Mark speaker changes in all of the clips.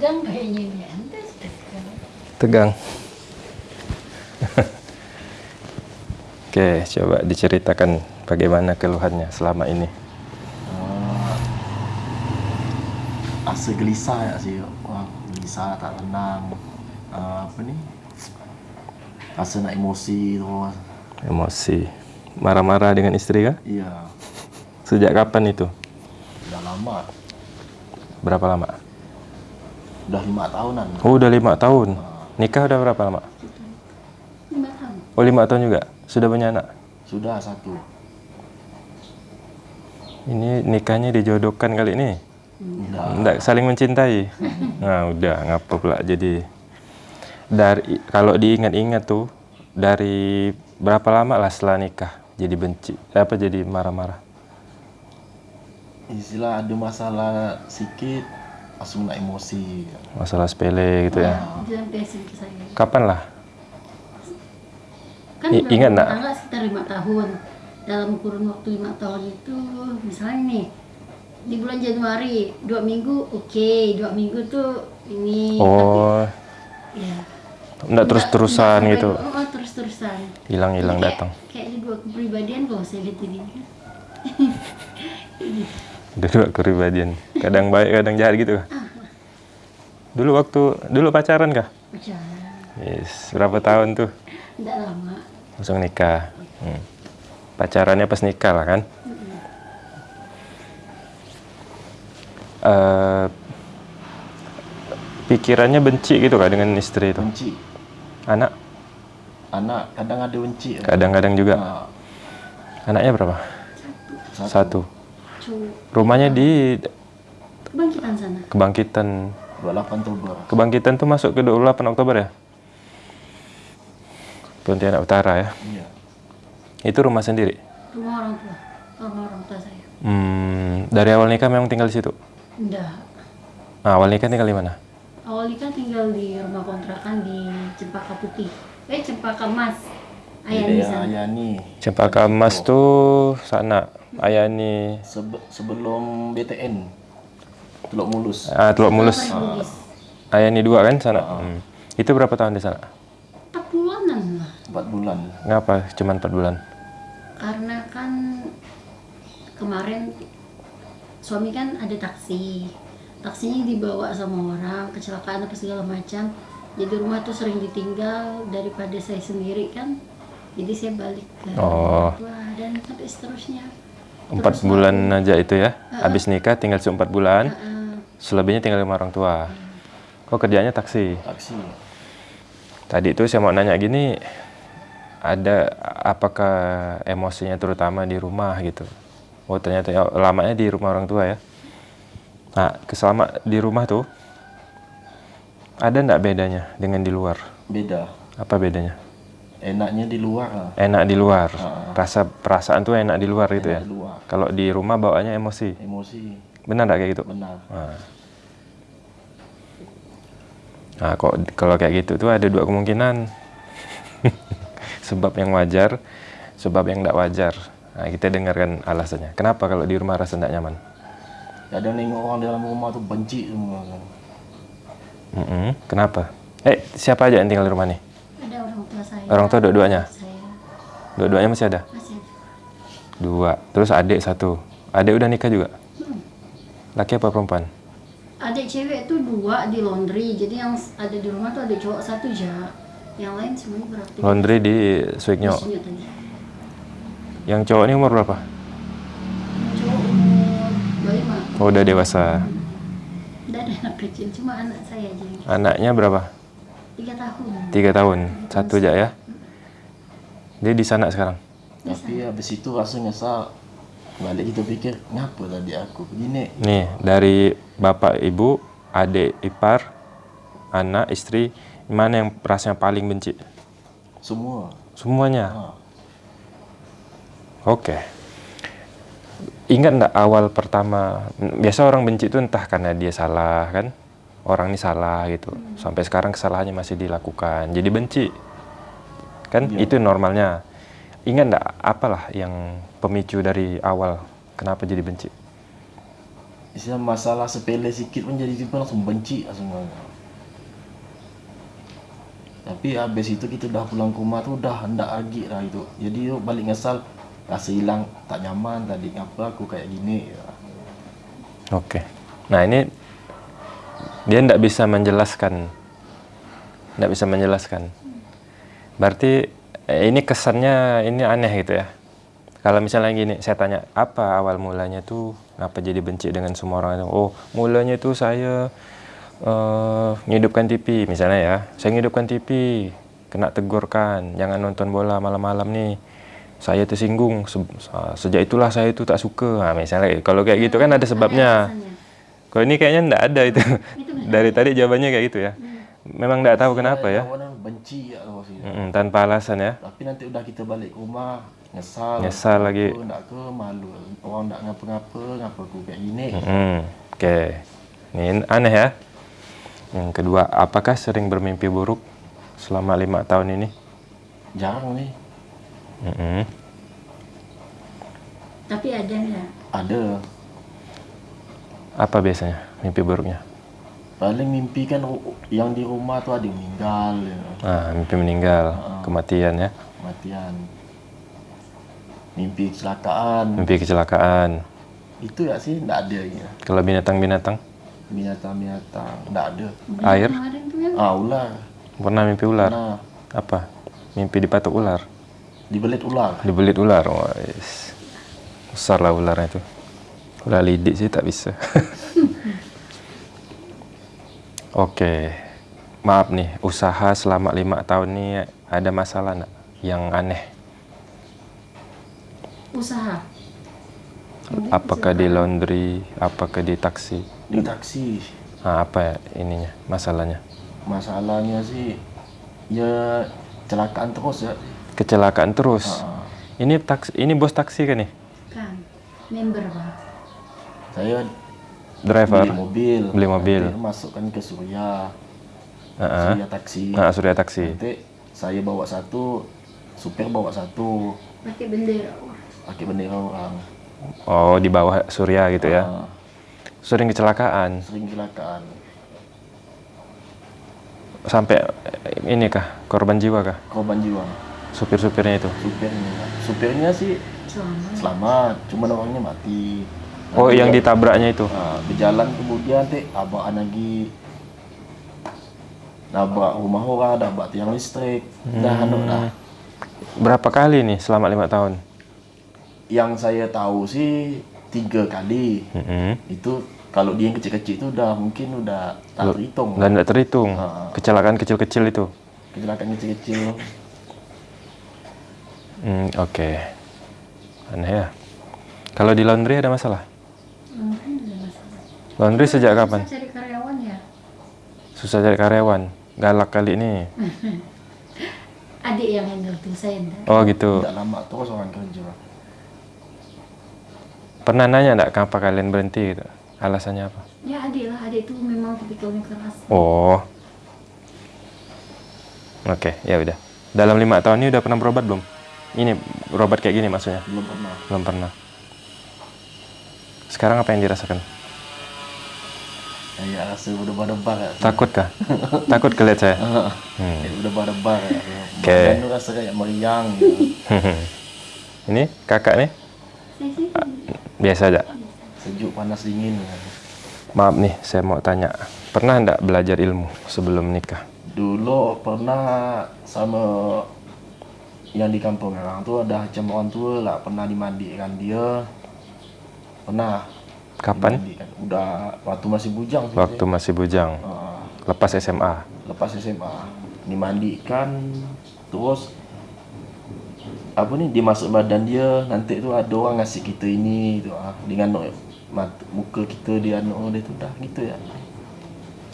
Speaker 1: tegang kayaknya ini ente tegang
Speaker 2: Tegang. Oke, coba diceritakan bagaimana keluhannya selama ini.
Speaker 3: Uh, rasa gelisah ya sih Wah, gelisah tak tenang uh, apa ni rasa nak emosi tu
Speaker 2: Emosi. Marah-marah dengan istri kah?
Speaker 3: iya
Speaker 2: Sejak kapan itu?
Speaker 3: dah lama
Speaker 2: Berapa lama?
Speaker 3: Dah lima tahunan
Speaker 2: Oh, udah lima tahun. Nikah udah berapa lama?
Speaker 1: lima tahun
Speaker 2: Oh, lima tahun juga. Sudah punya anak.
Speaker 3: sudah satu
Speaker 2: Ini nikahnya dijodohkan kali ini.
Speaker 3: Dah.
Speaker 2: Enggak saling mencintai. Nah, udah ngapa pula jadi dari kalau diingat-ingat tuh dari berapa lama lah setelah nikah jadi benci apa jadi marah-marah
Speaker 3: istilah ada masalah sikit langsung nak emosi.
Speaker 2: Masalah sepele gitu ya.
Speaker 1: Saya.
Speaker 2: Kapan lah
Speaker 1: kan
Speaker 2: I- ingat
Speaker 1: berumah
Speaker 2: nggak?
Speaker 1: tangga sekitar lima tahun. Dalam kurun waktu lima tahun itu misalnya nih di bulan Januari dua minggu oke. Dua minggu tuh ini
Speaker 2: oh.
Speaker 1: tapi, ya.
Speaker 2: Enggak terus-terusan
Speaker 1: Nggak
Speaker 2: gitu?
Speaker 1: oh, terus terusan
Speaker 2: hilang-hilang datang.
Speaker 1: kayak di dua kepribadian kalau saya lihat ini kan
Speaker 2: dua kepribadian kadang baik kadang jahat gitu. Kah? dulu waktu dulu pacaran kah?
Speaker 1: Pacaran.
Speaker 2: Yes berapa tahun tuh?
Speaker 1: Tidak lama.
Speaker 2: Langsung nikah. Hmm. pacarannya pas nikah lah kan? Eh, pikirannya benci gitu kah dengan istri itu?
Speaker 3: Benci.
Speaker 2: Anak?
Speaker 3: Anak kadang ada benci.
Speaker 2: Kadang-kadang juga.
Speaker 3: Ah,
Speaker 2: anaknya berapa? Satu
Speaker 1: cu
Speaker 2: rumahnya di
Speaker 1: kebangkitan sana?
Speaker 2: Kebangkitan.
Speaker 3: 28 Oktober.
Speaker 2: Kebangkitan tuh masuk ke 28 Oktober ya? Pontianak Utara ya?
Speaker 3: Iya.
Speaker 2: Itu rumah sendiri?
Speaker 1: Rumah orang tua. Rumah orang tua saya.
Speaker 2: Hmm, dari awal nikah memang tinggal di situ?
Speaker 1: Enggak.
Speaker 2: Nah, awal nikah tinggal di mana?
Speaker 1: Awal nikah tinggal di rumah kontrakan di Cempaka Putih. Eh Cempaka Mas sana.
Speaker 3: Ayani
Speaker 2: Cempaka Mas tuh sana Ayani
Speaker 3: Sebe- sebelum BTN Teluk Mulus.
Speaker 2: Ah, Teluk Mulus.
Speaker 1: Bugis.
Speaker 2: Ayani dua kan sana? Hmm. itu berapa tahun di sana?
Speaker 1: Empat bulanan lah.
Speaker 3: 4 bulan.
Speaker 2: Ngapa cuman 4 bulan?
Speaker 1: Karena kan kemarin suami kan ada taksi. Taksinya dibawa sama orang kecelakaan apa segala macam. Jadi rumah tuh sering ditinggal daripada saya sendiri kan jadi saya balik ke
Speaker 2: Oh.
Speaker 1: orang tua dan sampai seterusnya.
Speaker 2: Empat bulan
Speaker 1: aku-
Speaker 2: aja itu ya? Habis nikah tinggal empat bulan.
Speaker 1: Heeh.
Speaker 2: selebihnya tinggal sama orang tua. Kok kerjanya taksi?
Speaker 3: Taksi.
Speaker 2: Tadi tuh saya mau nanya gini ada apakah emosinya terutama di rumah gitu? Oh ternyata ya, lamanya di rumah orang tua ya? Nah keselama di rumah tuh ada ndak bedanya dengan di luar?
Speaker 3: Beda.
Speaker 2: Apa bedanya
Speaker 3: enaknya di luar lah
Speaker 2: enak di luar
Speaker 3: Ah.
Speaker 2: rasa perasaan tuh enak di luar gitu ya
Speaker 3: di luar
Speaker 2: kalau di rumah bawaannya emosi
Speaker 3: emosi
Speaker 2: benar nggak kayak gitu
Speaker 3: benar
Speaker 2: Nah. Nah, kok kalau kayak gitu tuh ada dua kemungkinan. sebab yang wajar, sebab yang tidak wajar. Nah, kita dengarkan alasannya. Kenapa kalau di rumah rasa tidak nyaman?
Speaker 3: kadang nengok orang dalam rumah tuh benci semua kan
Speaker 2: Mm-mm. Kenapa? Eh, siapa aja yang tinggal di rumah nih?
Speaker 1: Ada orang tua saya
Speaker 2: Orang tua dua-duanya?
Speaker 1: saya
Speaker 2: Dua-duanya masih ada?
Speaker 1: masih ada
Speaker 2: Dua. Terus adik satu. Adik udah nikah juga?
Speaker 1: Hmm.
Speaker 2: Laki apa perempuan?
Speaker 1: adik cewek tuh dua di laundry jadi yang ada di rumah tuh ada cowok satu aja yang lain semuanya beraktif
Speaker 2: Laundry di
Speaker 1: tadi
Speaker 2: Yang cowok ini umur berapa?
Speaker 1: cowok umur 25
Speaker 2: Oh, udah dewasa.
Speaker 1: dan anak kecil cuma anak saya aja yang
Speaker 2: Anaknya berapa?
Speaker 1: Tiga tahun
Speaker 2: Tiga tahun. Satu aja ya? Dia di sana sekarang?
Speaker 3: tapi habis itu rasa nyesal balik kita pikir ngapa tadi aku begini
Speaker 2: Nih, dari bapak, ibu, adik, ipar, anak, istri, mana yang rasanya paling benci?
Speaker 3: semua
Speaker 2: Semuanya.
Speaker 3: Ah,
Speaker 2: Oke. Ingat enggak awal pertama, biasa orang benci itu entah karena dia salah kan? Orang ini salah gitu. Sampai sekarang kesalahannya masih dilakukan. Jadi benci. Kan
Speaker 3: Iya.
Speaker 2: itu normalnya. Ingat enggak apalah yang pemicu dari awal kenapa jadi benci?
Speaker 3: istilah masalah sepele sedikit pun jadi tiba langsung benci langsung tapi habis itu kita udah pulang ke rumah tuh udah hendak lagi lah itu jadi yuk balik ngesal rasa hilang tak nyaman tadi ngapa aku kayak gini ya.
Speaker 2: Oke. Nah ini dia tidak bisa menjelaskan, tidak bisa menjelaskan. Berarti eh, ini kesannya ini aneh gitu ya. Kalau misalnya gini, saya tanya apa awal mulanya tuh, ngapa jadi benci dengan semua orang itu? Oh, mulanya tuh saya eh ngidupkan TV misalnya ya. Saya ngidupkan TV, kena tegurkan, jangan nonton bola malam-malam nih. Saya tersinggung, Se- sejak itulah saya itu tak suka. Nah, misalnya kalau kayak gitu kan ada sebabnya.
Speaker 1: alasannya.
Speaker 2: Kalau ini kayaknya enggak ada itu. Dari tadi jawabannya kayak gitu ya. Memang enggak tahu kenapa ya.
Speaker 3: Benci ya
Speaker 2: tanpa alasan ya.
Speaker 3: tapi nanti udah kita balik rumah nyesal
Speaker 2: Nyesal lagi.
Speaker 3: aku ndak ke malu orang ndak ngapa-ngapa ngapa aku kayak gini.
Speaker 2: Oke. Ini aneh ya. Yang kedua, apakah sering bermimpi buruk selama lima tahun ini?
Speaker 3: jarang nih
Speaker 2: Mm-mm.
Speaker 1: Tapi ada nggak?
Speaker 3: ada
Speaker 2: Apa biasanya mimpi buruknya?
Speaker 3: paling mimpi kan yang di rumah tuh ada yang meninggal ya.
Speaker 2: Ah, mimpi meninggal, kematian ya.
Speaker 3: kematian mimpi kecelakaan
Speaker 2: Mimpi kecelakaan.
Speaker 3: itu ya sih ndak ada ya
Speaker 2: Kalau binatang-binatang,
Speaker 3: binatang-binatang ndak ada
Speaker 2: air,
Speaker 1: ya.
Speaker 3: ah ular
Speaker 2: pernah mimpi ular.
Speaker 3: nah
Speaker 2: Apa? Mimpi dipatok ular.
Speaker 3: dibelit ular
Speaker 2: Dibelit ular. Wah, yes. Besar lah ularnya itu. Ular lidik sih tak bisa. Oke. Maaf nih, usaha selama lima tahun ini ada masalah nggak yang aneh?
Speaker 1: Usaha.
Speaker 2: Apakah di laundry, apakah di taksi?
Speaker 3: di taksi
Speaker 2: Nah, apa ya ininya, masalahnya?
Speaker 3: masalahnya sih ya kecelakaan terus ya
Speaker 2: Kecelakaan terus.
Speaker 3: Ah,
Speaker 2: Ini taksi, ini bos taksi kan nih?
Speaker 1: Kan. Member bang.
Speaker 3: Saya
Speaker 2: Driver.
Speaker 3: beli mobil
Speaker 2: Beli mobil.
Speaker 3: nanti masukkan ke Surya
Speaker 2: Heeh.
Speaker 3: Surya taksi
Speaker 2: Nah, surya taksi.
Speaker 3: nanti saya bawa satu supir bawa satu
Speaker 1: Pakai bendera.
Speaker 3: pakai bendera orang
Speaker 2: Oh, di bawah surya gitu ya.
Speaker 3: Ah,
Speaker 2: Sering kecelakaan.
Speaker 3: sering kecelakaan
Speaker 2: Sampai eh, ini kah? Korban jiwa kah?
Speaker 3: korban jiwa
Speaker 2: Supir-supirnya itu.
Speaker 3: supirnya supirnya sih
Speaker 1: Selamat.
Speaker 3: selamat cuma orangnya mati
Speaker 2: Oh,
Speaker 3: Nanti
Speaker 2: yang ditabraknya itu.
Speaker 3: Nah, berjalan kemudian teh abakan lagi nabrak rumah orang, nabrak tiang listrik, dah anu dah.
Speaker 2: Berapa kali nih selama lima tahun?
Speaker 3: Yang saya tahu sih tiga kali.
Speaker 2: Mm-mm.
Speaker 3: Itu kalau dia yang kecil-kecil itu udah mungkin udah tak terhitung.
Speaker 2: Dan tidak terhitung.
Speaker 3: Ah.
Speaker 2: Kecelakaan kecil-kecil itu.
Speaker 3: Kecelakaan kecil-kecil.
Speaker 2: Hmm, Oke. Aneh ya. Kalau di laundry ada masalah? Laundry sejak kapan?
Speaker 1: Susah cari karyawan ya.
Speaker 2: Susah cari karyawan. Galak kali ini.
Speaker 1: Adik yang handle tuh saya enggak.
Speaker 2: Oh gitu.
Speaker 3: Tidak lama terus orang kerja.
Speaker 2: Pernah nanya enggak kenapa kalian berhenti gitu? Alasannya apa?
Speaker 1: Ya adik lah, adik tuh memang tipikalnya keras.
Speaker 2: Oh. Oke, ya udah. Dalam lima tahun ini udah pernah berobat belum? Ini berobat kayak gini maksudnya?
Speaker 3: Belum pernah.
Speaker 2: Belum pernah. Sekarang apa yang dirasakan?
Speaker 3: Kayak rasa berdebar-debar ya.
Speaker 2: Takut kah? Takut kelihat saya? Hmm.
Speaker 3: Kayak berdebar-debar ya.
Speaker 2: Oke.
Speaker 3: Badan rasa kayak meriang gitu.
Speaker 2: ini kakak nih biasa aja.
Speaker 3: Sejuk, panas, dingin. ya.
Speaker 2: Maaf nih, saya mau tanya. Pernah enggak belajar ilmu sebelum nikah?
Speaker 3: Dulu pernah sama yang di kampung orang tua ada macam orang tua lah pernah dimandikan dia pernah
Speaker 2: Kapan?
Speaker 3: udah waktu masih bujang sih
Speaker 2: Waktu masih bujang.
Speaker 3: Ah,
Speaker 2: Lepas SMA.
Speaker 3: lepas SMA dimandikan terus apa nih dimasuk badan dia nanti tu ada orang ngasih kita ini tu ah dengan mat, muka kita dia anu dia tu dah gitu ya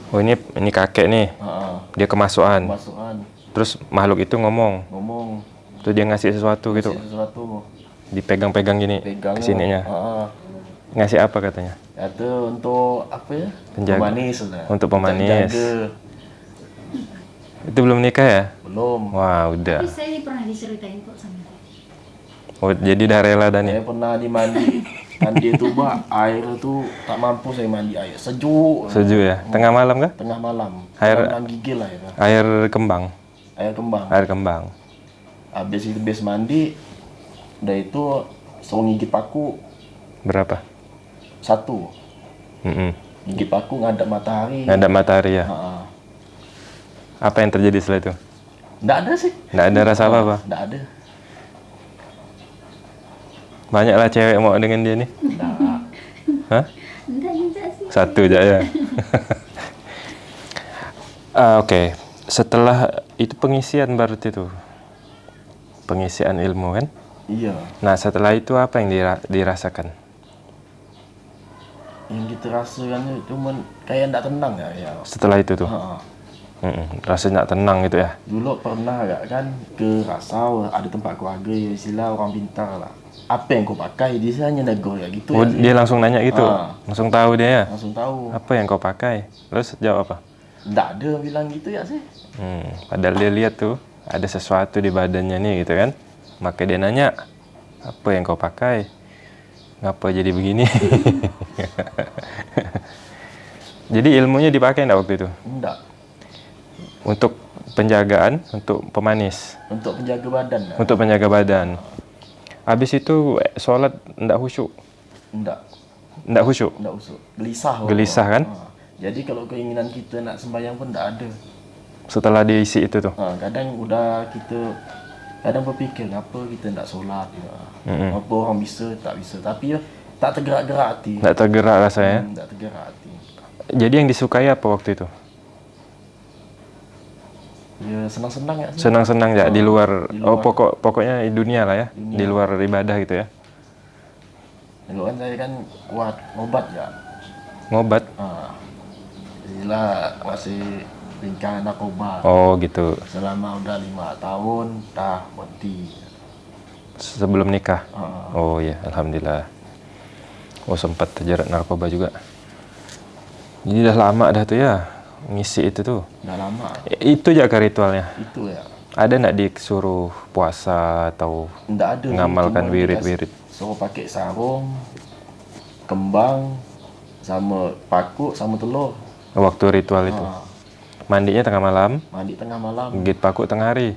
Speaker 2: Oh ini ini kakek nih.
Speaker 3: ha
Speaker 2: Dia kemasukan.
Speaker 3: masukan
Speaker 2: Terus makhluk itu ngomong.
Speaker 3: ngomong
Speaker 2: Terus dia ngasih sesuatu gitu.
Speaker 3: ngasih sesuatu
Speaker 2: Dipegang-pegang gini
Speaker 3: pegang
Speaker 2: ke sininya.
Speaker 3: ha
Speaker 2: Ngasih apa katanya?
Speaker 3: Kata untuk apa ya?
Speaker 2: Penjaga.
Speaker 3: Pemanis sudah.
Speaker 2: Untuk pemanis.
Speaker 3: Jaga.
Speaker 2: Itu belum nikah ya?
Speaker 3: Belum.
Speaker 2: Wah, udah.
Speaker 1: tapi saya pernah diceritain kok sama.
Speaker 2: Oh, jadi udah rela dan ya?
Speaker 3: Saya pernah dimandi kan dia tuh bah air tuh tak mampu saya mandi air sejuk
Speaker 2: Sejuk ya. Tengah malam kah?
Speaker 3: tengah malam
Speaker 2: Air-
Speaker 3: Air gigil lah ya
Speaker 2: Air kembang.
Speaker 3: air kembang
Speaker 2: Air kembang.
Speaker 3: habis itu habis mandi udah itu suruh gigit paku
Speaker 2: Berapa?
Speaker 3: Satu
Speaker 2: Mm-mm.
Speaker 3: gigit paku ngadap matahari
Speaker 2: Ada matahari ya.
Speaker 3: Ha-ha.
Speaker 2: Apa yang terjadi setelah itu?
Speaker 3: nggak ada sih
Speaker 2: Nggak ada rasa apa-apa.
Speaker 3: nggak ada
Speaker 2: Banyaklah cewek mau dengan dia nih.
Speaker 3: nggak
Speaker 2: Hah?
Speaker 1: Enggak, enggak sih.
Speaker 2: Satu aja ya. Ah, Oke, setelah itu pengisian berarti itu. Pengisian ilmu kan?
Speaker 3: iya
Speaker 2: Nah, setelah itu apa yang dira- dirasakan?
Speaker 3: Yang kita rasakan itu cuman kayak nggak tenang ya ya
Speaker 2: Setelah itu tuh. Rasanya nggak tenang gitu ya.
Speaker 3: Dulu pernah gak kan ke Rasau ada tempat keluarga ya istilah orang pintar lah. Apa yang kau pakai dia hanya negur ya gitu
Speaker 2: Oh,
Speaker 3: ya.
Speaker 2: dia langsung nanya gitu.
Speaker 3: Ah.
Speaker 2: Langsung tahu dia ya.
Speaker 3: Langsung tahu.
Speaker 2: Apa yang kau pakai? Terus jawab apa?
Speaker 3: Nggak ada bilang gitu ya sih.
Speaker 2: Hmm, padahal dia lihat tuh ada sesuatu di badannya nih gitu kan. Maka dia nanya, apa yang kau pakai? Ngapa jadi begini? jadi ilmunya dipakai enggak waktu itu?
Speaker 3: Enggak.
Speaker 2: Untuk penjagaan, untuk pemanis,
Speaker 3: Untuk penjaga badan lah.
Speaker 2: untuk penjaga badan. Habis itu eh, sholat enggak khusyuk,
Speaker 3: Enggak.
Speaker 2: enggak khusyuk.
Speaker 3: Enggak usuk. Gelisah.
Speaker 2: Gelisah kan?
Speaker 3: Ha. Jadi kalau keinginan kita nak sembahyang pun enggak ada.
Speaker 2: Setelah diisi itu tuh.
Speaker 3: Ha, kadang udah kita kadang berfikir apa kita enggak solat ya.
Speaker 2: Mm-mm.
Speaker 3: Apa orang bisa tak bisa. Tapi ya tak tergerak-gerak hati.
Speaker 2: Enggak tergerak rasanya.
Speaker 3: Hmm, tak tergerak hati.
Speaker 2: Jadi yang disukai apa waktu itu?
Speaker 3: Ya senang-senang ya.
Speaker 2: Senang-senang ya di luar,
Speaker 3: di
Speaker 2: oh
Speaker 3: luar.
Speaker 2: pokok pokoknya dunia lah ya,
Speaker 3: Dunia.
Speaker 2: di luar ibadah gitu ya.
Speaker 3: Dulu kan saya kan kuat ngobat ya.
Speaker 2: Ngobat.
Speaker 3: Ah. Inilah masih lingkaran narkoba.
Speaker 2: Oh gitu.
Speaker 3: Selama udah lima tahun, dah berhenti.
Speaker 2: Sebelum nikah.
Speaker 3: Ah.
Speaker 2: Oh ya, alhamdulillah. Oh sempat terjerat narkoba juga. Jadi udah lama dah tuh ya ngisi itu tuh.
Speaker 3: Udah lama.
Speaker 2: Itu aja ke ritualnya.
Speaker 3: Itu ya.
Speaker 2: Ada nggak disuruh puasa atau
Speaker 3: Nggak ada.
Speaker 2: Ngamalkan wirid-wirid.
Speaker 3: Suruh pakai sarung, kembang, sama paku, sama telur.
Speaker 2: waktu ritual itu?
Speaker 3: Ah.
Speaker 2: Mandinya tengah malam,
Speaker 3: Mandi tengah malam.
Speaker 2: gigit paku tengah hari.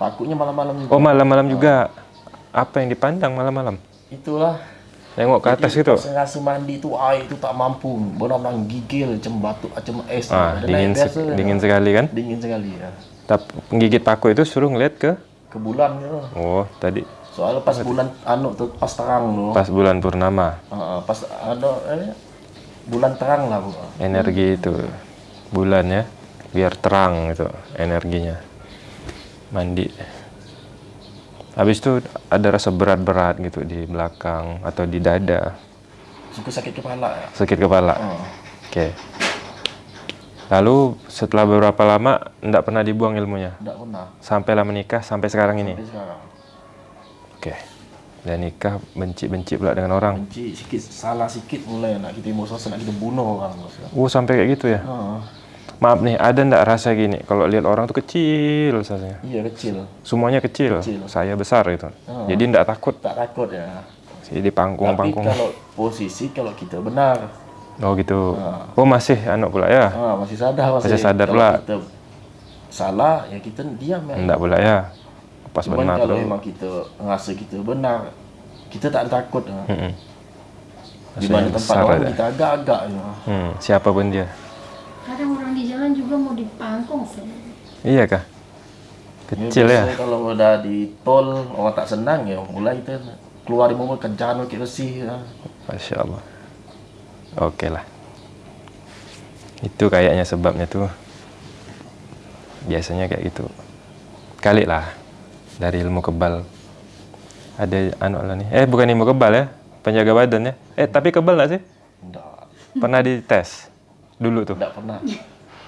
Speaker 3: Pakunya malam-malam juga.
Speaker 2: Oh malam-malam juga. Apa yang dipandang malam-malam?
Speaker 3: Itulah.
Speaker 2: Nengok ke atas
Speaker 3: Jadi,
Speaker 2: gitu.
Speaker 3: pas rasa mandi itu air itu tak mampu. Benar-benar gigil macam batu, macam es.
Speaker 2: Ah, dingin se-
Speaker 3: biasa, ya.
Speaker 2: dingin sekali kan?
Speaker 3: Dingin sekali ya.
Speaker 2: Tapi penggigit paku itu suruh ngeliat ke
Speaker 3: Ke bulan gitu.
Speaker 2: Oh, tadi
Speaker 3: Soalnya pas bulan anu tuh pas terang loh.
Speaker 2: pas bulan purnama.
Speaker 3: Ah, pas ada eh, bulan terang lah bu.
Speaker 2: Energi itu bulan ya, biar terang itu energinya. Mandi. Habis itu ada rasa berat-berat gitu di belakang atau di dada,
Speaker 3: Suka sakit kepala ya.
Speaker 2: sakit kepala.
Speaker 3: Ah,
Speaker 2: Oke. Lalu setelah beberapa lama enggak pernah dibuang ilmunya.
Speaker 3: enggak pernah
Speaker 2: Sampailah menikah sampai sekarang ini.
Speaker 3: sampai sekarang.
Speaker 2: Oke. Dan nikah benci-benci pula dengan orang.
Speaker 3: Benci sikit salah sikit mulai nak kita emosi nak kita bunuh orang.
Speaker 2: Oh, sampai kayak gitu ya.
Speaker 3: Ah,
Speaker 2: Maaf nih, ada ndak rasa gini kalau lihat orang tuh kecil rasanya.
Speaker 3: iya kecil.
Speaker 2: Semuanya kecil,
Speaker 3: Kecil.
Speaker 2: saya besar gitu.
Speaker 3: Ah.
Speaker 2: Jadi ndak takut
Speaker 3: Tak takut ya.
Speaker 2: sih di
Speaker 3: Tapi
Speaker 2: panggung-panggung.
Speaker 3: kalau posisi kalau kita benar,
Speaker 2: Oh gitu.
Speaker 3: Ah.
Speaker 2: Oh masih anak pula ya?
Speaker 3: ah, masih sadar
Speaker 2: Masih sadar
Speaker 3: kalau
Speaker 2: pula.
Speaker 3: Kita salah ya kita diam ya.
Speaker 2: Ndak pula ya? Pas
Speaker 3: Cuman
Speaker 2: benar
Speaker 3: kalau memang kita ngerasa kita benar, kita tak takut. ya.
Speaker 2: Mm-mm.
Speaker 3: Di mana tempat orang
Speaker 2: aja.
Speaker 3: kita agak-agak. Ya.
Speaker 2: Hmm, siapa pun dia.
Speaker 1: Kadang orang di jalan juga mau dipangkong sih.
Speaker 2: Iya kah? Kecil ya?
Speaker 3: Kalau udah di tol orang tak senang ya mulai kita keluar di mobil kejar ke bersih. Ya.
Speaker 2: Masya Allah. Oke lah. Itu kayaknya sebabnya tuh. Biasanya kayak gitu. Kali lah. Dari ilmu kebal. Ada anu lah nih. Eh bukan ilmu kebal ya. Penjaga badan ya. Eh tapi kebal nggak sih?
Speaker 3: Enggak,
Speaker 2: Pernah dites? Dulu tuh.
Speaker 3: enggak pernah.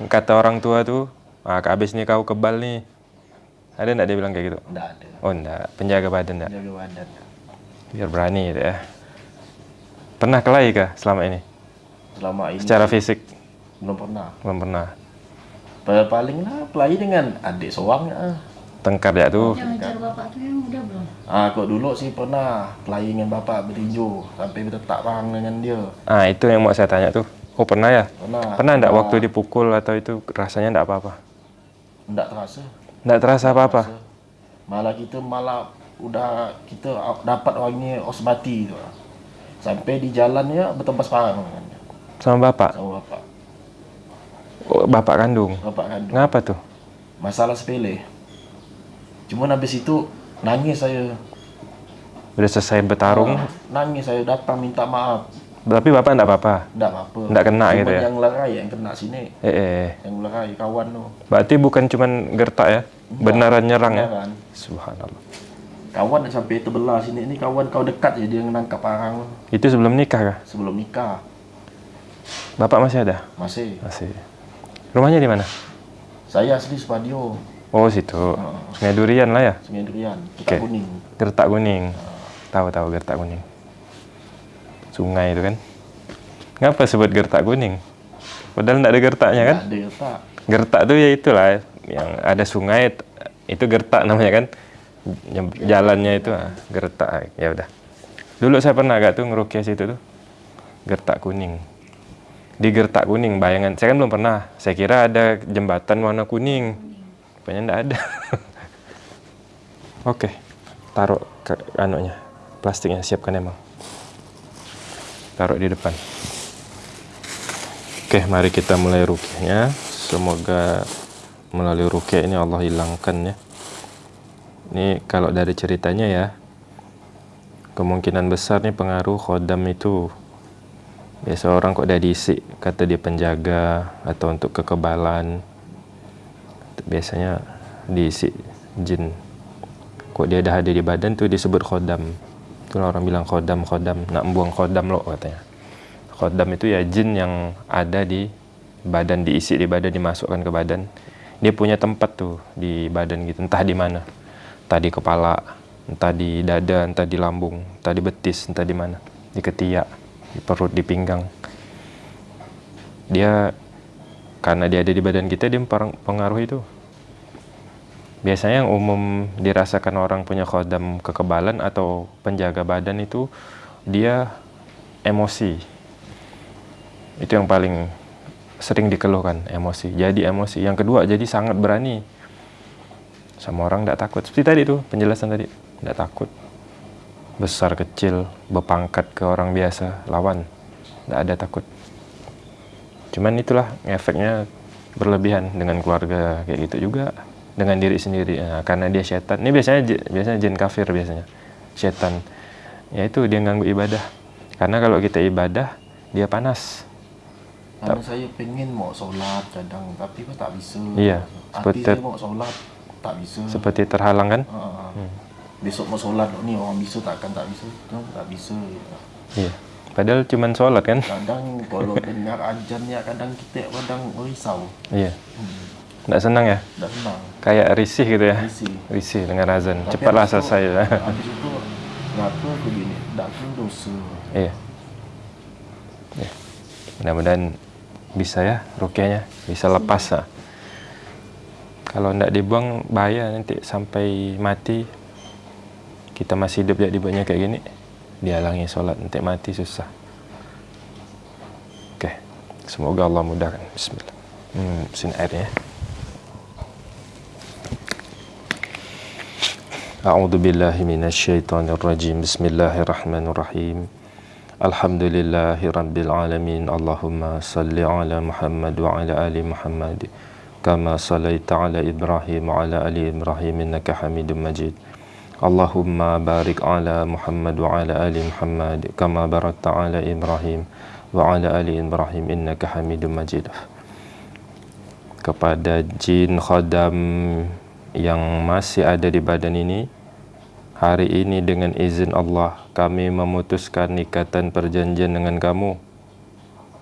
Speaker 2: Kata orang tua tuh. Ah habis nih kau kebal nih. Ada nggak dia bilang kayak gitu?
Speaker 3: Enggak ada.
Speaker 2: Oh enggak. Penjaga badan enggak.
Speaker 3: Jaga badan.
Speaker 2: Biar berani gitu ya. Pernah kelahi kah selama ini?
Speaker 3: Selama ini
Speaker 2: Secara fisik?
Speaker 3: belum pernah.
Speaker 2: Belum pernah.
Speaker 3: Pa- Paling lah pelai dengan adik soang ya.
Speaker 2: tengkar ya tuh.
Speaker 1: Yang ngejar bapak tuh yang udah belum?
Speaker 3: Ah, kok dulu sih pernah kelahi dengan bapak bertinju sampai bertetak perang dengan dia.
Speaker 2: Ah, itu yang mau saya tanya tuh. Oh, pernah ya?
Speaker 3: Pernah.
Speaker 2: Pernah enggak waktu dipukul atau itu rasanya enggak apa-apa?
Speaker 3: Enggak terasa.
Speaker 2: Enggak terasa apa-apa?
Speaker 3: Malah kita malah udah kita dapat orangnya osmati tu. Sampai di jalannya bertembas parang
Speaker 2: Sama bapak?
Speaker 3: sama bapak.
Speaker 2: Oh, bapak kandung.
Speaker 3: Bapak kandung.
Speaker 2: Ngapa tuh?
Speaker 3: Masalah sepele. Cuma habis itu nangis saya.
Speaker 2: Udah selesai bertarung,
Speaker 3: Ah, nangis saya datang minta maaf.
Speaker 2: Tapi bapak enggak apa-apa.
Speaker 3: Enggak apa-apa.
Speaker 2: Kena
Speaker 3: Cuma
Speaker 2: gitu ya?
Speaker 3: yang lerai yang kena sini.
Speaker 2: Eh, eh.
Speaker 3: Yang lerai kawan tu.
Speaker 2: Berarti bukan cuman gertak ya? Beneran nyerang ya?
Speaker 3: Beneran.
Speaker 2: Subhanallah.
Speaker 3: Kawan sampai terbelah sini ni kawan kau dekat je dia menangkap parang
Speaker 2: Itu sebelum nikah kah?
Speaker 3: sebelum nikah.
Speaker 2: Bapak masih ada?
Speaker 3: Masih.
Speaker 2: Masih. Rumahnya di mana?
Speaker 3: Saya asli Supadio.
Speaker 2: Oh, situ. Sungai Durian lah ya?
Speaker 3: Sungai Durian,
Speaker 2: Oke.
Speaker 3: kita kuning.
Speaker 2: Gertak kuning. Tahu-tahu gertak kuning. Sungai itu kan. Ngapa sebut gertak kuning? Padahal enggak ada gertaknya kan?
Speaker 3: Ada tak?
Speaker 2: Gertak tuh ya itulah yang ada sungai itu gertak namanya kan. Jalannya itu ah, gertak. Ya udah. Dulu saya pernah agak tuh ngerukiah situ tuh. Gertak kuning. Di gertak kuning bayangan saya kan belum pernah. Saya kira ada jembatan warna kuning. Rupanya enggak ada. Oke. Taruh ke anunya. Plastiknya siapkan emang. Taruh di depan. Oke, mari kita mulai rukyahnya. Semoga melalui rukyah ini Allah hilangkan ya. Ini kalau dari ceritanya ya, kemungkinan besar nih pengaruh khodam itu biasa orang kok udah diisi kata dia penjaga atau untuk kekebalan biasanya diisi jin kok dia ada di badan tuh disebut khodam itulah orang bilang khodam khodam. Nak buang khodam lo katanya. Khodam itu ya jin yang ada di badan diisi di badan dimasukkan ke badan. Dia punya tempat tuh di badan gitu. Entah di mana. Entah di kepala entah di dada entah di lambung entah di betis entah di mana. Di ketiak di perut di pinggang. Dia karena dia ada di badan kita dia pengaruh itu biasanya yang umum dirasakan orang punya khodam kekebalan atau penjaga badan itu dia emosi. Itu yang paling sering dikeluhkan emosi. Jadi emosi. Yang kedua jadi sangat berani. Sama orang tidak takut. Seperti tadi tuh penjelasan tadi. Tidak takut. Besar kecil berpangkat ke orang biasa lawan. Tidak ada takut. Cuman itulah efeknya berlebihan dengan keluarga kayak gitu juga dengan diri sendiri. Nah, karena dia setan. Ini biasanya biasanya jin kafir biasanya. Setan. Ya itu dia ganggu ibadah. Karena kalau kita ibadah dia panas.
Speaker 3: Karena saya pengen mau sholat kadang tapi kok tak bisa.
Speaker 2: Iya,
Speaker 3: Hati
Speaker 2: seperti-
Speaker 3: saya mau sholat tak bisa.
Speaker 2: seperti terhalang kan?
Speaker 3: Ah, Besok mau sholat ni orang bisa takkan tak bisa. Kan tak bisa.
Speaker 2: iya. Padahal cuman sholat kan?
Speaker 3: Kadang kalau dengar ajan ya kadang kita kadang risau.
Speaker 2: iya tidak senang ya
Speaker 3: senang.
Speaker 2: kayak risih gitu ya
Speaker 3: Risih.
Speaker 2: risih dengan azan
Speaker 3: Tapi
Speaker 2: cepatlah
Speaker 3: habis itu-
Speaker 2: selesai ya
Speaker 3: Habis itu kenapa aku gini? Tak aku dosa.
Speaker 2: Iya. Ya. Mudah-mudahan bisa ya rukyahnya, bisa lepas lah. Kalau tidak dibuang bahaya nanti sampai mati. Kita masih hidup ya dibuatnya kayak gini, dihalangi sholat nanti mati susah. Oke, semoga Allah mudahkan. Bismillah. Hmm, sini airnya. A'udzu billahi minasyaitonir rajim. Bismillahirrahmanirrahim. Alhamdulillahirabbil alamin. Allahumma shalli ala Muhammad wa ala ali Muhammad kama shallaita ala Ibrahim wa ala ali Ibrahim innaka Hamidum Majid. Allahumma barik ala Muhammad wa ala ali Muhammad kama barakta ala Ibrahim wa ala ali Ibrahim innaka Hamidum Majid. Kepada jin khadam yang masih ada di badan ini hari ini dengan izin Allah kami memutuskan ikatan perjanjian dengan kamu.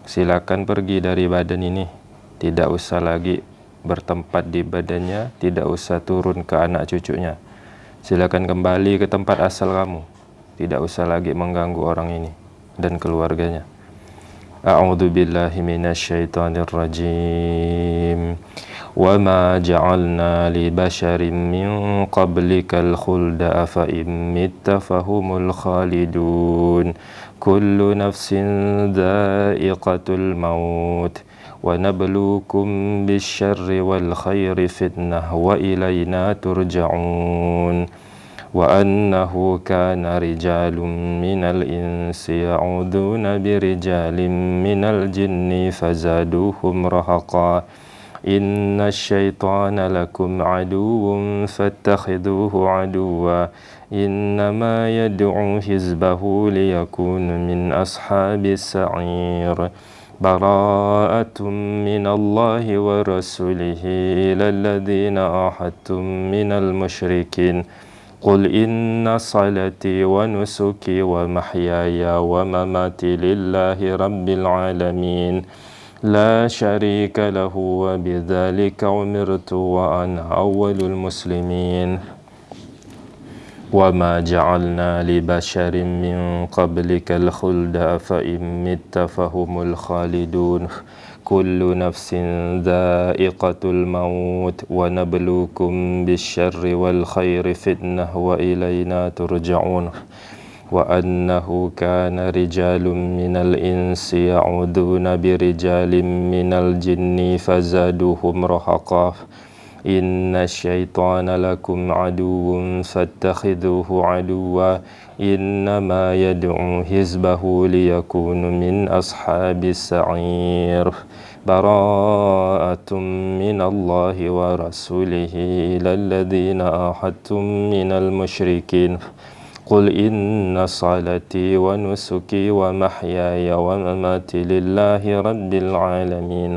Speaker 2: Silakan pergi dari badan ini. Tidak usah lagi bertempat di badannya tidak usah turun ke anak cucunya. Silakan kembali ke tempat asal kamu. Tidak usah lagi mengganggu orang ini dan keluarganya أعوذ بالله من الشيطان الرجيم وما جعلنا لبشر من قبلك الخلد أفإن مت فهم الخالدون كل نفس ذائقة الموت ونبلوكم بالشر والخير فتنة وإلينا ترجعون وأنه كان رجال من الإنس يعوذون برجال من الجن فزادوهم رهقا. إن الشيطان لكم عدو فاتخذوه عدوا. إنما يدعو حزبه ليكون من أصحاب السعير. براءة من الله ورسوله إلى الذين أحدتم من المشركين. قل إن صلاتي ونسكي ومحياي ومماتي لله رب العالمين لا شريك له وبذلك أمرت وأنا أول المسلمين وما جعلنا لبشر من قبلك الخلد فإن مت فهم الخالدون كل نفس ذائقة الموت ونبلوكم بالشر والخير فتنة وإلينا ترجعون. وأنه كان رجال من الإنس يعوذون برجال من الجن فزادوهم رهقا. إن الشيطان لكم عدو فاتخذوه عدوا. إنما يدعو حزبه ليكون من أصحاب السعير. براءة من الله ورسوله إلى الذين أحدتم من المشركين. قل إن صلاتي ونسكي ومحياي ومماتي لله رب العالمين.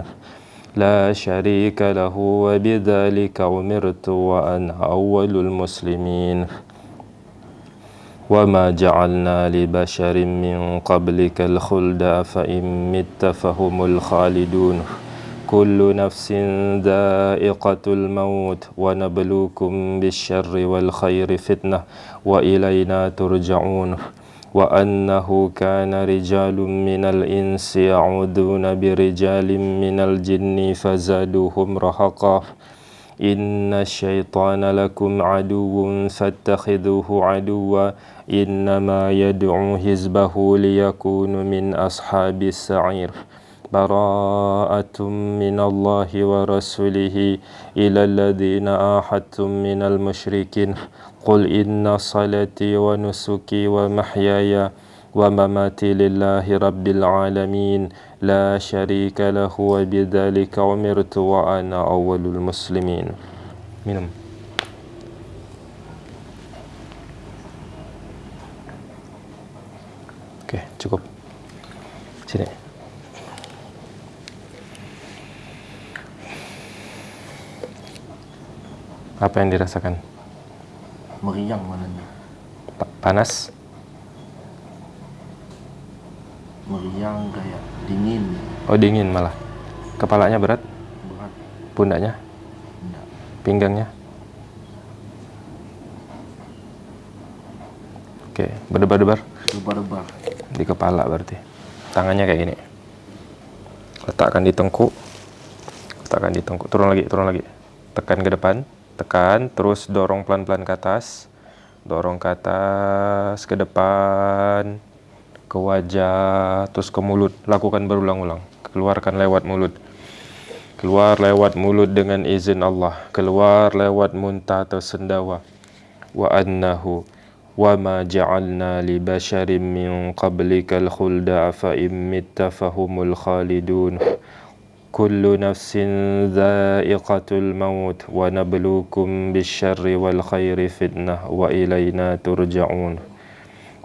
Speaker 2: لا شريك له وبذلك أمرت وأنا أول المسلمين. وما جعلنا لبشر من قبلك الخلد فإن مت فهم الخالدون. كل نفس ذائقة الموت ونبلوكم بالشر والخير فتنة وإلينا ترجعون. وأنه كان رجال من الإنس يعوذون برجال من الجن فزادوهم رهقا. إن الشيطان لكم عدو فاتخذوه عدوا إنما يدعو حزبه ليكون من أصحاب السعير براءة من الله ورسوله إلى الذين آحدتم من المشركين قل إن صلاتي ونسكي ومحياي ومماتي لله رب العالمين لا شريك له وبذلك أمرت وأنا أول المسلمين minum Oke, cukup. Sini. Apa yang dirasakan?
Speaker 3: Meriang malahnya.
Speaker 2: Pa- Panas?
Speaker 3: Meriang kayak dingin.
Speaker 2: Oh, dingin malah. Kepalanya berat?
Speaker 3: Berat.
Speaker 2: Pundaknya?
Speaker 3: Enggak.
Speaker 2: Pinggangnya? Oke, berdebar-debar
Speaker 3: Debar-debar.
Speaker 2: di kepala berarti. Tangannya kayak gini. Letakkan di tengkuk. Letakkan di tengkuk. Turun lagi, turun lagi. Tekan ke depan, tekan, terus dorong pelan-pelan ke atas. Dorong ke atas, ke depan, ke wajah, terus ke mulut. Lakukan berulang-ulang. Keluarkan lewat mulut. Keluar lewat mulut dengan izin Allah. Keluar lewat muntah atau sendawa. Wa annahu wa ma ja'alna li basharin min qablika al-khulda fa in mitta fahumul khalidun. Kullu nafsin dha'iqatul maut wa nabluukum bisyarri wal khairi fitnah wa ilayna turja'un.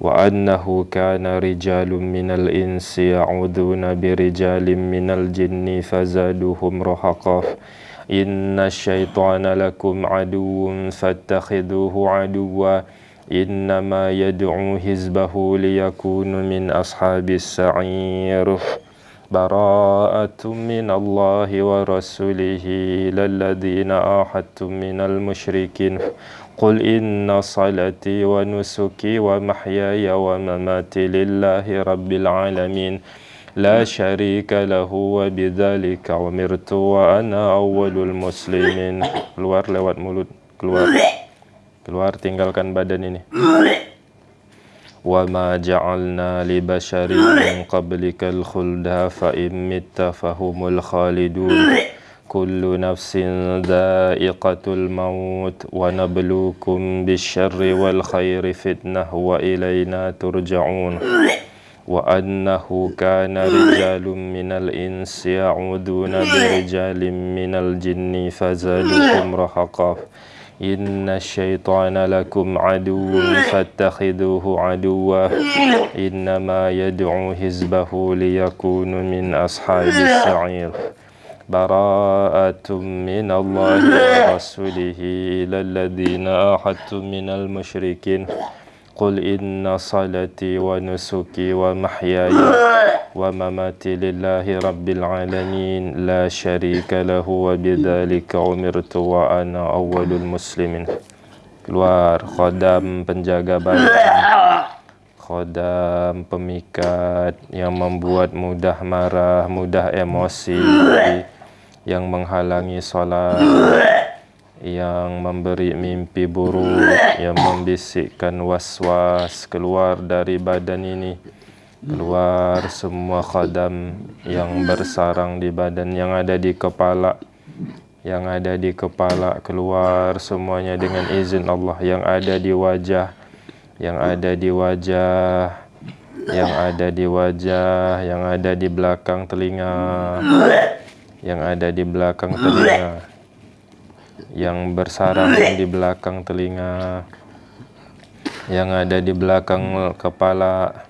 Speaker 2: وأنه كان رجال من الإنس يعوذون برجال من الجن فزادوهم رهقا. إن الشيطان لكم عدو فاتخذوه عدوا. إنما يدعو حزبه ليكون من أصحاب السعير. براءة من الله ورسوله إلى الذين آحدتم من المشركين. قل إن صلاتي ونسكي ومحياي ومماتي لله رب العالمين لا شريك له وبذلك أمرت وأنا أول المسلمين keluar lewat mulut keluar keluar tinggalkan badan ini وما جعلنا لبشر من قبلك الخلد فإن مت فهم الخالدون كل نفس ذائقة الموت ونبلوكم بالشر والخير فتنة وإلينا ترجعون. وأنه كان رجال من الإنس يعوذون برجال من الجن فزادوهم رهقا. إن الشيطان لكم عدو فاتخذوه عدوا. إنما يدعو حزبه ليكونوا من أصحاب السعير. براءة من الله ورسوله إلى الذين آحدتم من المشركين قل إن صلاتي ونسكي ومحياي ومماتي لله رب العالمين لا شريك له وبذلك أمرت وأنا أول المسلمين keluar khodam penjaga badan khodam pemikat yang membuat mudah marah mudah emosi yang menghalangi sholat yang memberi mimpi buruk, yang membisikkan was-was keluar dari badan ini, keluar semua khadam yang bersarang di badan yang ada di kepala, yang ada di kepala. Keluar semuanya dengan izin Allah. Yang ada di wajah, yang ada di wajah, yang ada di wajah, yang ada di belakang telinga, yang ada di belakang telinga. Yang bersarang di belakang telinga, yang ada di belakang kepala,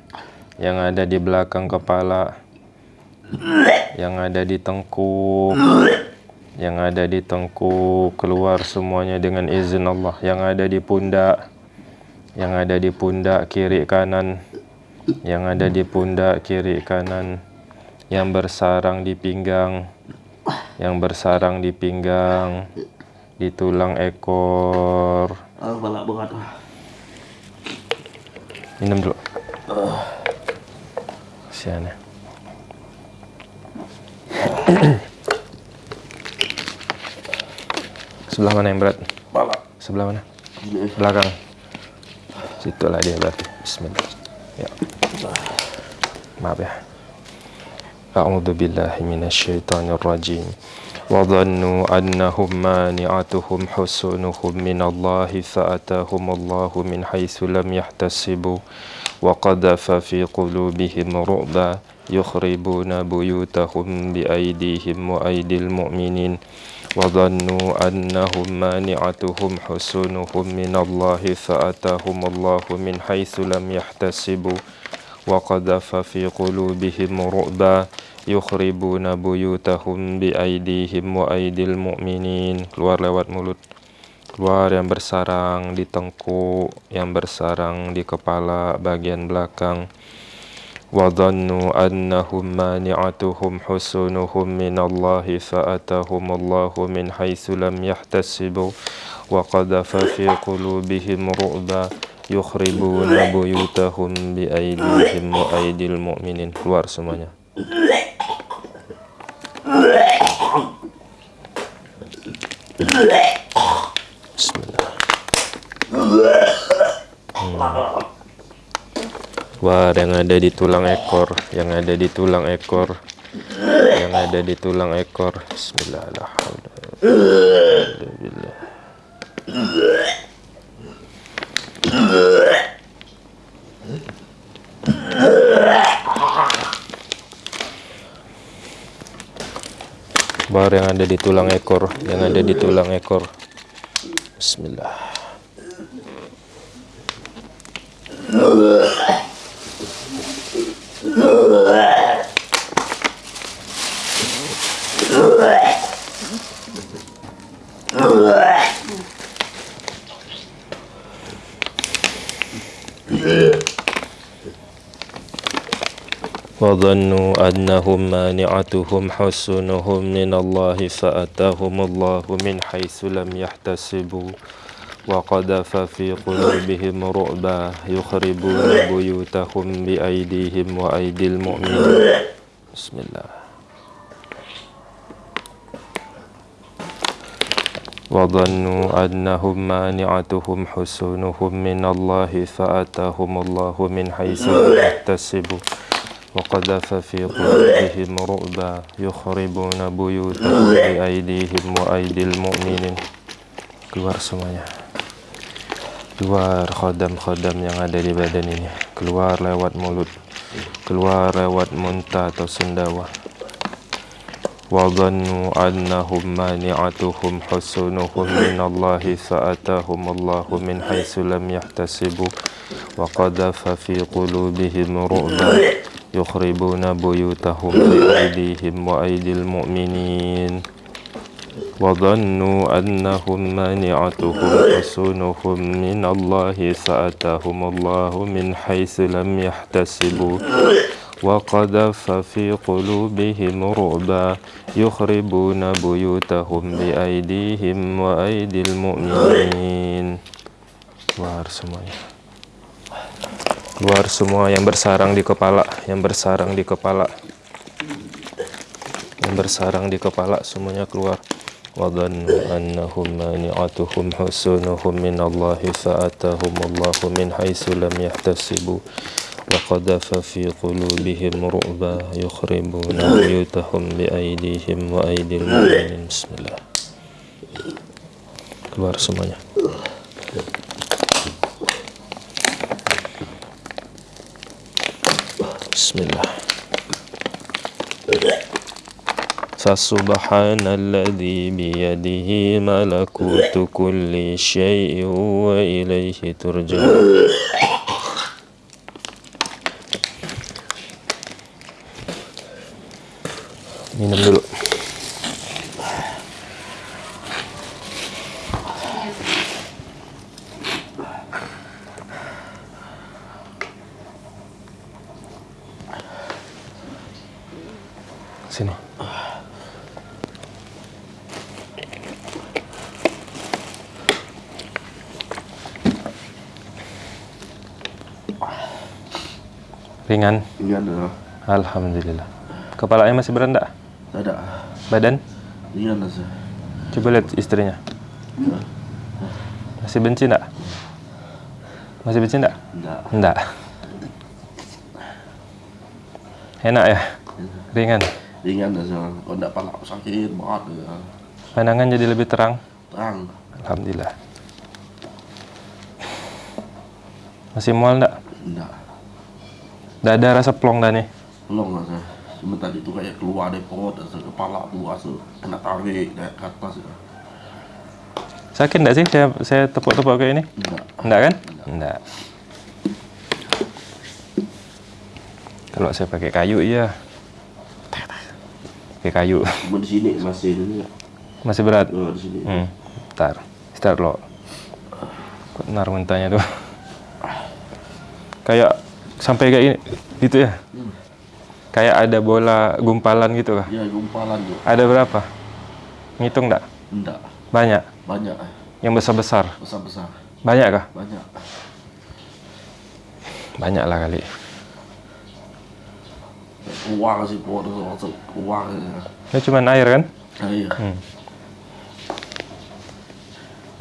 Speaker 2: yang ada di belakang kepala, yang ada di tengkuk, yang ada di tengkuk, keluar semuanya dengan izin Allah, yang ada di pundak, yang ada di pundak kiri kanan, yang ada di pundak kiri kanan, yang bersarang di pinggang, yang bersarang di pinggang, di tulang ekor.
Speaker 3: Ah, balak berat.
Speaker 2: Minum dulu. Kasihan ya. Sebelah mana yang berat?
Speaker 3: Balak.
Speaker 2: Sebelah mana? Belakang. Situlah dia berarti. Bismillah. Ya. Maaf ya. A'udzu billahi minasyaitonir rajim. وظنوا أنهم مانعتهم حسنهم من الله فأتاهم الله من حيث لم يحتسبوا. وقذف في قلوبهم رعبا يخربون بيوتهم بأيديهم وأيدي المؤمنين. وظنوا أنهم مانعتهم حسنهم من الله فأتاهم الله من حيث لم يحتسبوا. وقذف في قلوبهم رعبا yukhribuna buyutahum bi aidihim wa aidil mu'minin keluar lewat mulut keluar yang bersarang di tengkuk yang bersarang di kepala bagian belakang wa dhannu annahum mani'atuhum husunuhum minallahi fa'atahumullahu min haitsu lam yahtasibu wa qadhafa fi qulubihim ru'ba yukhribuna buyutahum bi aidihim wa aidil mu'minin keluar semuanya. Hmm. Wah, yang ada di tulang ekor, yang ada di tulang ekor, yang ada di tulang ekor. Bismillahirrahmanirrahim. Bar yang ada di tulang ekor yang ada di tulang ekor. Bismillah وظنوا أنهم مانعتهم حسنهم من الله فأتاهم الله من حيث لم يحتسبوا. وقذف في قلوبهم رعبا يخربون بيوتهم بأيديهم وأيدي المؤمنين. Bismillah. وظنوا أنهم مانعتهم حسونهم من الله فأتاهم الله من حيث لم يحتسبوا. وقذف في قلوبهم رعبا يخربون بيوتهم بأيديهم وأيدي المؤمنين keluar semuanya keluar khodam-khodam yang ada di badan ini keluar lewat mulut keluar lewat muntah atau sendawa وظنوا أنهم مانعتهم حسنهم من الله فأتاهم الله من حيث لم يحتسبوا وقذف في قلوبهم رعبا يخربون بيوتهم بأيديهم وأيدي المؤمنين. وظنوا أنهم مانعتهم حسنهم من الله فأتاهم الله من حيث لم يحتسبوا. وقذف في قلوبهم رعبا يخربون بيوتهم بأيديهم وأيدي المؤمنين. semuanya keluar semua yang bersarang di kepala yang bersarang di kepala yang bersarang di kepala semuanya keluar وظنوا أنهم مانعتهم حسنهم من الله فأتاهم الله من حيث لم يحتسبوا وقذف في قلوبهم رعبا يخربون بيوتهم بأيديهم وأيدي المؤمنين بسم الله keluar semuanya Bismillah فسبحان الذي بيده ملكوت كل شيء وإليه ترجعون minum dulu ringan
Speaker 3: Ini ada.
Speaker 2: alhamdulillah kepalanya masih
Speaker 3: Tak ada.
Speaker 2: badan
Speaker 3: ada sih.
Speaker 2: coba lihat istrinya masih benci enggak masih benci enggak
Speaker 3: Enggak.
Speaker 2: enggak enak ya ringan
Speaker 3: Ringan dah sih. Kalau enggak palak sakit banget ya.
Speaker 2: pandangan jadi lebih terang
Speaker 3: Terang.
Speaker 2: alhamdulillah masih mual enggak
Speaker 3: Enggak.
Speaker 2: Enggak ada rasa plong dah nih
Speaker 3: lah sih. Cuma tadi tu kayak keluar dari perut, rasa kepala tu rasa kena tarik dari ke atas ya.
Speaker 2: sakit enggak sih saya saya tepuk-tepuk kayak ini
Speaker 3: Enggak.
Speaker 2: enggak kan enggak kalau saya pakai kayu iya pakai kayu
Speaker 3: Cuma di sini masih ini.
Speaker 2: masih berat
Speaker 3: Oh, di sini.
Speaker 2: Hmm, ntar, start lo. Kok nar mentahnya tuh. Kayak sampai kayak ini, gitu ya. Kayak ada bola gumpalan gitu kah?
Speaker 3: Ya, gumpalan tu.
Speaker 2: Ada berapa? Ngitung enggak?
Speaker 3: Enggak.
Speaker 2: Banyak.
Speaker 3: Banyak. eh.
Speaker 2: Yang besar-besar.
Speaker 3: Besar-besar.
Speaker 2: Banyak kah?
Speaker 3: Banyak.
Speaker 2: Banyak lah kali.
Speaker 3: Keluar sih rasa keluar. ya.
Speaker 2: Ini cuman air kan?
Speaker 3: Air.
Speaker 2: Hmm.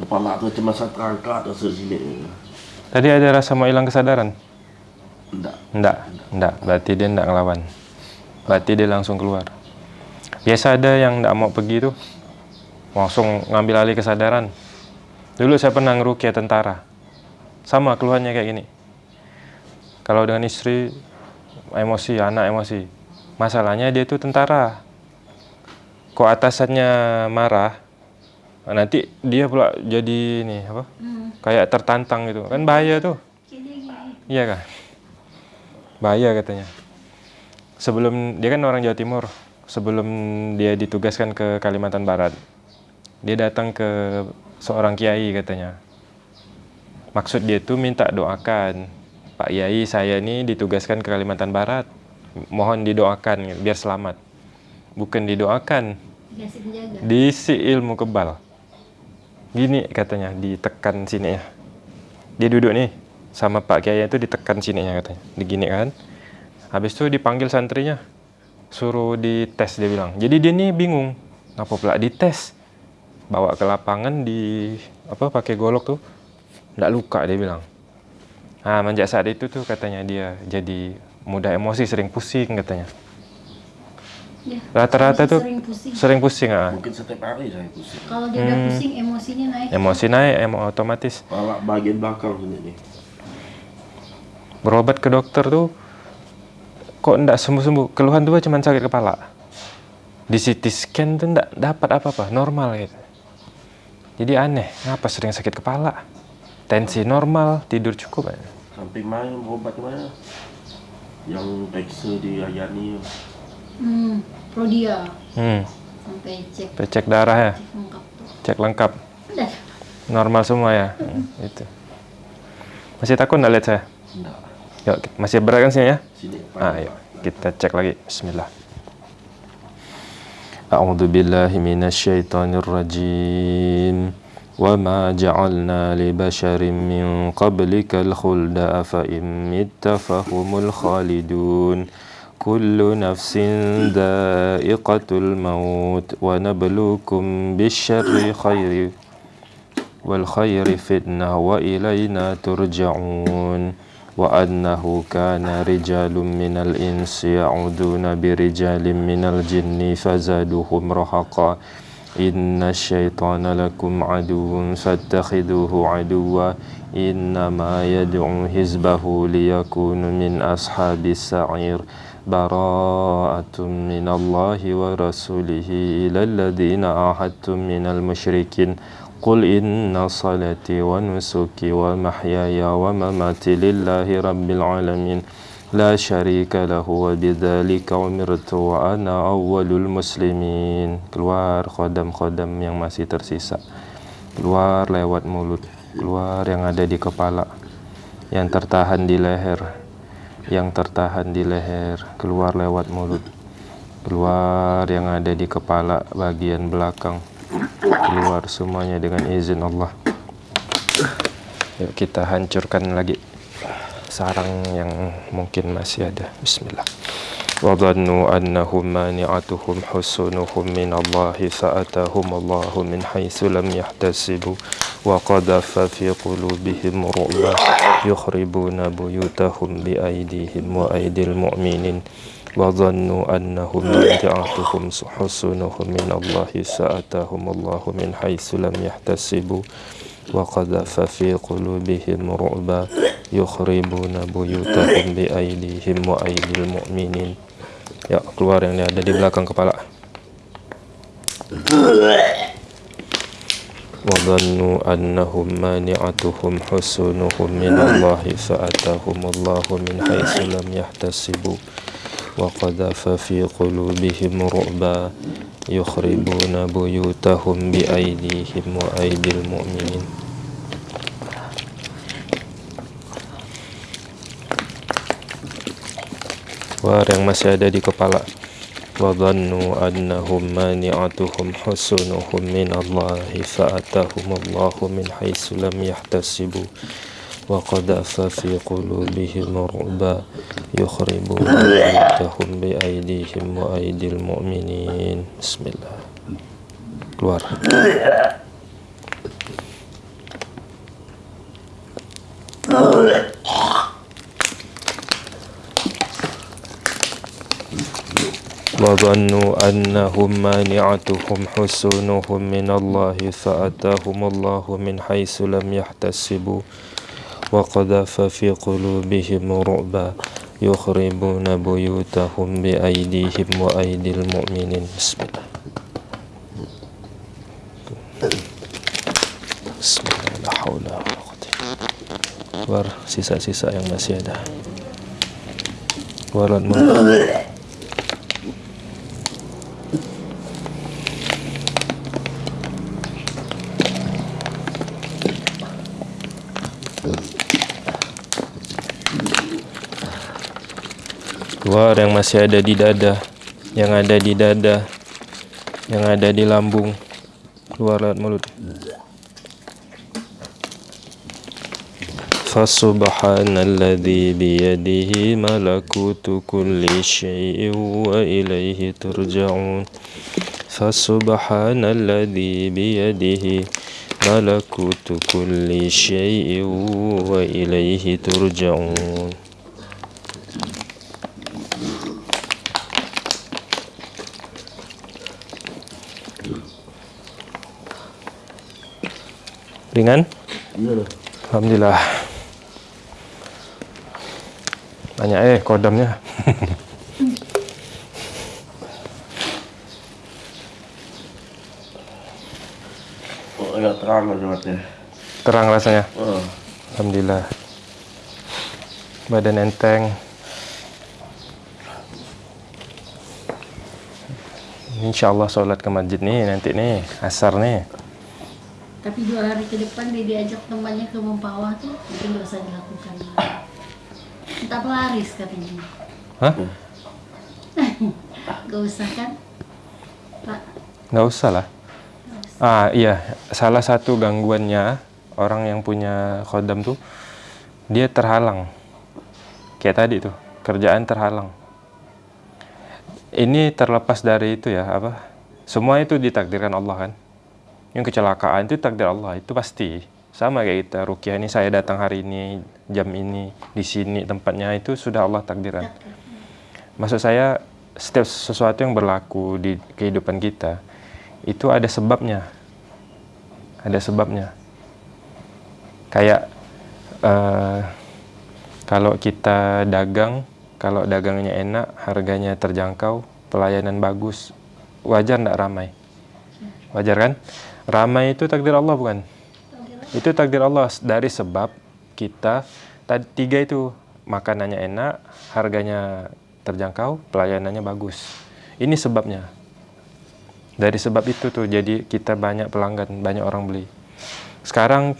Speaker 3: Kepala tu cuma satu angkat sini.
Speaker 2: Tadi ada rasa mau hilang kesadaran?
Speaker 3: Enggak.
Speaker 2: Enggak, enggak. Berarti dia enggak ngelawan. Berarti dia langsung keluar. Biasa ada yang enggak mau pergi tuh. Langsung ngambil alih kesadaran. Dulu saya pernah ngerukia tentara. Sama keluhannya kayak gini. Kalau dengan istri, emosi, anak emosi. Masalahnya dia tuh tentara. Kok atasannya marah, nanti dia pula jadi ini apa? Kayak tertantang gitu. Kan bahaya tuh. Iya kah? Bahaya katanya. Sebelum dia kan orang Jawa Timur, sebelum dia ditugaskan ke Kalimantan Barat, dia datang ke seorang kiai katanya. Maksud dia tuh minta doakan, Pak Kiai saya ini ditugaskan ke Kalimantan Barat, mohon didoakan biar selamat. Bukan didoakan, diisi ilmu kebal. Gini katanya, ditekan sini ya. Dia duduk nih sama Pak Kiai itu ditekan sininya katanya. Digini kan. Habis itu dipanggil santrinya. suruh dites dia bilang. Jadi dia nih bingung, ngapa pula dites? Bawa ke lapangan di apa pakai golok tuh, nggak luka dia bilang. Nah, menjak saat itu tuh katanya dia jadi mudah emosi, sering pusing katanya.
Speaker 1: Ya,
Speaker 2: Rata-rata
Speaker 1: bisa
Speaker 2: tuh
Speaker 1: sering pusing.
Speaker 2: sering pusing ah.
Speaker 3: Mungkin setiap hari saya pusing.
Speaker 1: Kalau dia udah
Speaker 2: Hmm.
Speaker 1: pusing, emosinya naik.
Speaker 2: Emosi naik, emo otomatis.
Speaker 3: Kepala bagian belakang sini nih.
Speaker 2: Berobat ke dokter tuh kok ndak sembuh-sembuh. Keluhan tuh cuma sakit kepala. Di CT scan tuh ndak dapat apa-apa, normal gitu. Jadi aneh, ngapa sering sakit kepala? Tensi normal, tidur cukup. ya?
Speaker 3: Sampai main berobat mana? Yang periksa di Ayani.
Speaker 1: Hmm, Prodia
Speaker 2: Hmm,
Speaker 1: sampai cek
Speaker 2: cek darah ya,
Speaker 1: lengkap tuh.
Speaker 2: cek lengkap.
Speaker 1: Udah.
Speaker 2: Normal semua ya. Hmm, itu. Masih takut nggak lihat saya?
Speaker 3: Enggak.
Speaker 2: Yuk, masih berat kan sini ya?
Speaker 3: Sini.
Speaker 2: Ah, ayo kita cek lagi. Bismillah. أعوذ بالله من الشيطان الرجيم وما جعلنا لبشر من قبلك الخلد أفإن مت فهم الخالدون كل نفس ذائقة الموت ونبلوكم بالشر خير والخير فتنة وإلينا ترجعون وأنه كان رجال من الإنس يعودون برجال من الجن فزادوهم رهقا. إن الشيطان لكم عدو فاتخذوه عدوا. إنما يدعو حزبه ليكونوا من أصحاب السعير. براءة من الله ورسوله إلى الذين عاهدتم من المشركين. قل إن صلاتي ونسكي ومحياي ومماتي لله رب العالمين لا شريك له وبذلك أمرت وأنا أول المسلمين keluar khodam-khodam yang masih tersisa keluar lewat mulut keluar yang ada di kepala yang tertahan di leher yang tertahan di leher keluar lewat mulut keluar yang ada di kepala bagian belakang keluar semuanya dengan izin Allah yuk kita hancurkan lagi sarang yang mungkin masih ada bismillah وظنوا أنهم مانعتهم حسنهم من الله فأتاهم الله من حيث لم يحتسبوا وقذف في قلوبهم رعبا يخربون بيوتهم بأيديهم وأيدي المؤمنين وظنوا أنهم مانعتهم حسنهم من الله فأتاهم الله من حيث لم يحتسبوا وقذف في قلوبهم رعبا يخربون بيوتهم بأيديهم وأيدي المؤمنين Ya, keluar yang ada di belakang kepala. وظنوا أنهم مانعتهم حسنهم من الله فأتاهم الله من حيث لم يحتسبوا وقذف في قلوبهم رعبا يخربون بيوتهم بأيديهم وأيدي المؤمنين Keluar yang masih ada di kepala وظنوا أنهم مانعتهم حسنهم من الله فأتاهم الله من حيث لم يحتسبوا وقذف في قلوبهم رعبا يخربون بيوتهم بأيديهم وأيدي المؤمنين. بسم الله. keluar وظنوا أنهم مانعتهم حسنهم من الله فأتاهم الله من حيث لم يحتسبوا وقذف في قلوبهم رعبا يخربون بيوتهم بأيديهم وأيدي المؤمنين بسم الله بسم الله لا حول ولا قوة keluar sisa-sisa yang masih ada keluar keluar yang masih ada di dada yang ada di dada yang ada di lambung. Keluar lewat mulut. Fasubhanalladzi biyadihi malakutu kulli syai'in wa ilaihi turja'un. Fasubhanalladzi biyadihi malakutu kulli syai'in wa ilaihi turja'un. Ringan?
Speaker 3: Iyalah.
Speaker 2: Alhamdulillah. Banyak eh kodamnya.
Speaker 3: Oh, agak terang lah matanya.
Speaker 2: terang rasanya?
Speaker 3: Oh.
Speaker 2: Alhamdulillah. Badan enteng. Insya Allah sholat ke masjid nih nanti nih asar nih
Speaker 1: Tapi dua hari ke depan dia diajak temannya ke Mempawah tuh mungkin gak usah dilakukan. Entah pelaris katanya.
Speaker 2: Hah?
Speaker 1: Gak usah kan? Pak,
Speaker 2: nggak usah lah ah iya salah satu gangguannya orang yang punya khodam tuh dia terhalang kayak tadi tuh kerjaan terhalang ini terlepas dari itu ya apa semua itu ditakdirkan Allah kan yang kecelakaan itu takdir Allah itu pasti. Sama kayak kita rukiah ini saya datang hari ini jam ini di sini tempatnya itu sudah Allah takdirkan. Maksud saya setiap sesuatu yang berlaku di kehidupan kita itu ada sebabnya. Ada sebabnya. Kayak eh, kalau kita dagang kalau dagangnya enak harganya terjangkau pelayanan bagus wajar ndak ramai? Wajar kan ramai itu takdir Allah bukan? Itu takdir Allah. Dari sebab kita tadi tiga itu makanannya enak harganya terjangkau pelayanannya bagus. Ini sebabnya. Dari sebab itu tuh jadi kita banyak pelanggan banyak orang beli. Sekarang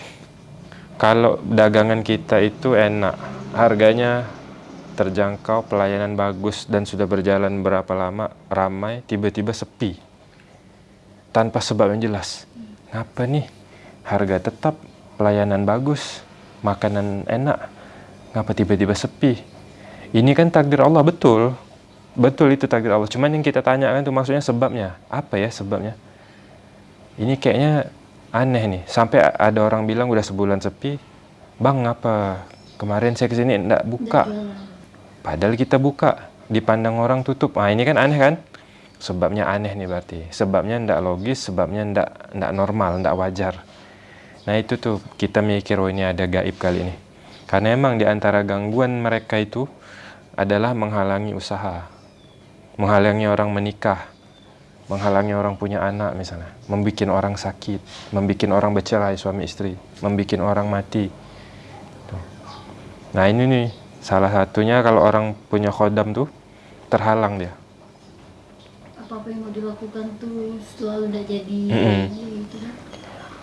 Speaker 2: kalau dagangan kita itu enak harganya terjangkau pelayanan bagus dan sudah berjalan berapa lama ramai tiba-tiba sepi tanpa sebab yang jelas. Ngapa nih? Harga tetap pelayanan bagus makanan enak. Ngapa tiba-tiba sepi? Ini kan takdir Allah betul. Betul itu takdir Allah. Cuman yang kita tanyakan tuh maksudnya sebabnya. Apa ya sebabnya? Ini kayaknya aneh nih. Sampai ada orang bilang udah sebulan sepi. Bang ngapa? Kemarin saya ke sini enggak buka. Padahal kita buka dipandang orang tutup. Nah ini kan aneh kan sebabnya aneh nih berarti. Sebabnya ndak logis sebabnya ndak ndak normal ndak wajar. Nah itu tuh kita mikir oh ini ada gaib kali ini. Karena emang di antara gangguan mereka itu adalah menghalangi usaha menghalangi orang menikah menghalangi orang punya anak misalnya membuat orang sakit membuat orang bercerai suami istri membuat orang mati. Nah ini nih salah satunya kalau orang punya khodam tuh terhalang dia
Speaker 1: apa-apa yang mau dilakukan tuh selalu udah jadi
Speaker 2: Mm-mm.
Speaker 1: gitu kan.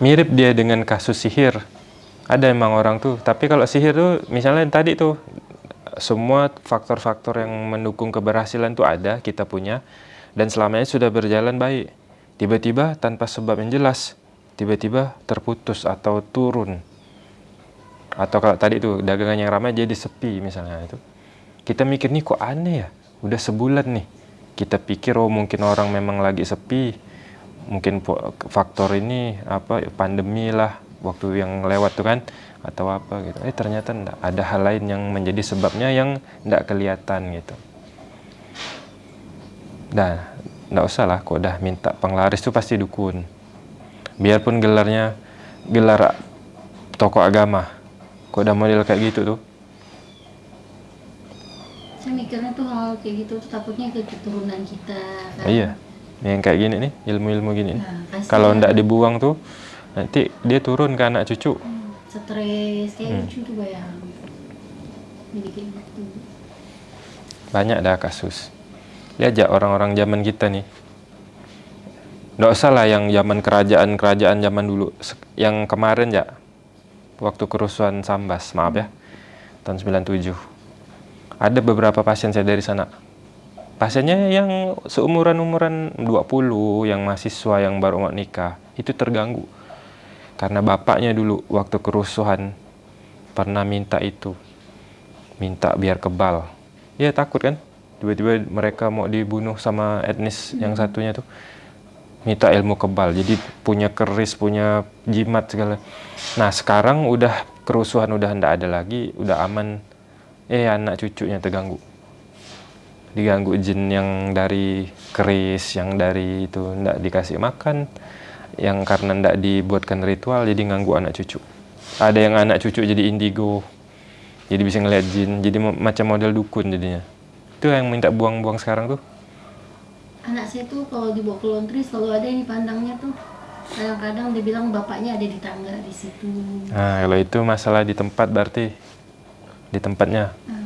Speaker 2: mirip dia dengan kasus sihir. Ada emang orang tuh, tapi kalau sihir tuh misalnya tadi tuh semua faktor-faktor yang mendukung keberhasilan tuh ada kita punya dan selamanya sudah berjalan baik. Tiba-tiba tanpa sebab yang jelas, tiba-tiba terputus atau turun. Atau kalau tadi tuh dagangan yang ramai jadi sepi misalnya itu. Kita mikir nih kok aneh ya, udah sebulan nih. Kita pikir oh mungkin orang memang lagi sepi, mungkin faktor ini apa pandemi lah waktu yang lewat tuh kan atau apa gitu. Eh ternyata enggak ada hal lain yang menjadi sebabnya yang enggak kelihatan gitu. Dah enggak usah lah kok udah minta penglaris tuh pasti dukun. Biarpun gelarnya gelar tokoh agama kok udah model kayak gitu tuh
Speaker 1: Saya mikirnya tuh hal kayak gitu tuh takutnya ke keturunan kita kan.
Speaker 2: iya yang kayak gini nih ilmu-ilmu gini
Speaker 1: Nah,
Speaker 2: kalau enggak dibuang tuh nanti dia turun ke anak cucu.
Speaker 1: Hmm, stres. Kayak
Speaker 2: Hmm.
Speaker 1: lucu tuh bayang. Jadi kayak gitu.
Speaker 2: banyak dah kasus. Lihat aja orang-orang zaman kita nih. Nggak usah lah yang zaman kerajaan-kerajaan zaman dulu. Yang kemarin ya waktu kerusuhan Sambas maaf ya. Tahun 97 ada beberapa pasien saya dari sana. Pasiennya yang seumuran-umuran 20 yang mahasiswa yang baru mau nikah itu terganggu. Karena bapaknya dulu waktu kerusuhan pernah minta itu minta biar kebal. Ya takut kan? Tiba-tiba mereka mau dibunuh sama etnis yang satunya tuh minta ilmu kebal. Jadi punya keris punya jimat segala. Nah sekarang udah kerusuhan udah ndak ada lagi udah aman eh anak cucunya terganggu. Diganggu jin yang dari keris yang dari itu ndak dikasih makan yang karena ndak dibuatkan ritual jadi ganggu anak cucu. Ada yang anak cucu jadi indigo jadi bisa ngeliat jin jadi macam model dukun jadinya. Itu yang minta buang-buang sekarang tuh.
Speaker 1: Anak saya tuh kalau dibawa ke laundry selalu ada yang dipandangnya tuh. Kadang-kadang dia bilang bapaknya ada di tangga di situ.
Speaker 2: Nah kalau itu masalah di tempat berarti di tempatnya.
Speaker 1: Hmm.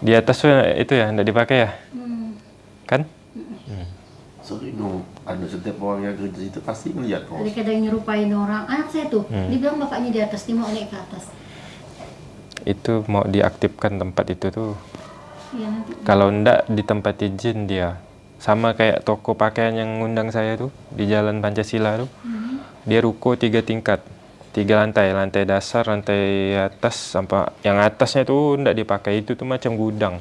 Speaker 2: di atas tuh itu ya ndak dipakai ya?
Speaker 1: Hmm.
Speaker 2: kan?
Speaker 3: Sorry no, anu setiap orang yang kerja situ pasti melihat
Speaker 1: ada
Speaker 3: kos.
Speaker 1: kadang nyerupain orang. Anak saya tuh
Speaker 2: Hmm.
Speaker 1: dia bilang bapaknya di atas dia mau naik ke atas.
Speaker 2: Itu mau diaktifkan tempat itu tuh.
Speaker 1: Ya nanti.
Speaker 2: Kalau ndak di tempat izin dia. Sama kayak toko pakaian yang ngundang saya tuh di jalan Pancasila tuh.
Speaker 1: Hmm.
Speaker 2: dia ruko tiga tingkat tiga lantai lantai dasar lantai atas sampai yang atasnya tuh ndak dipakai. Itu tuh macam gudang.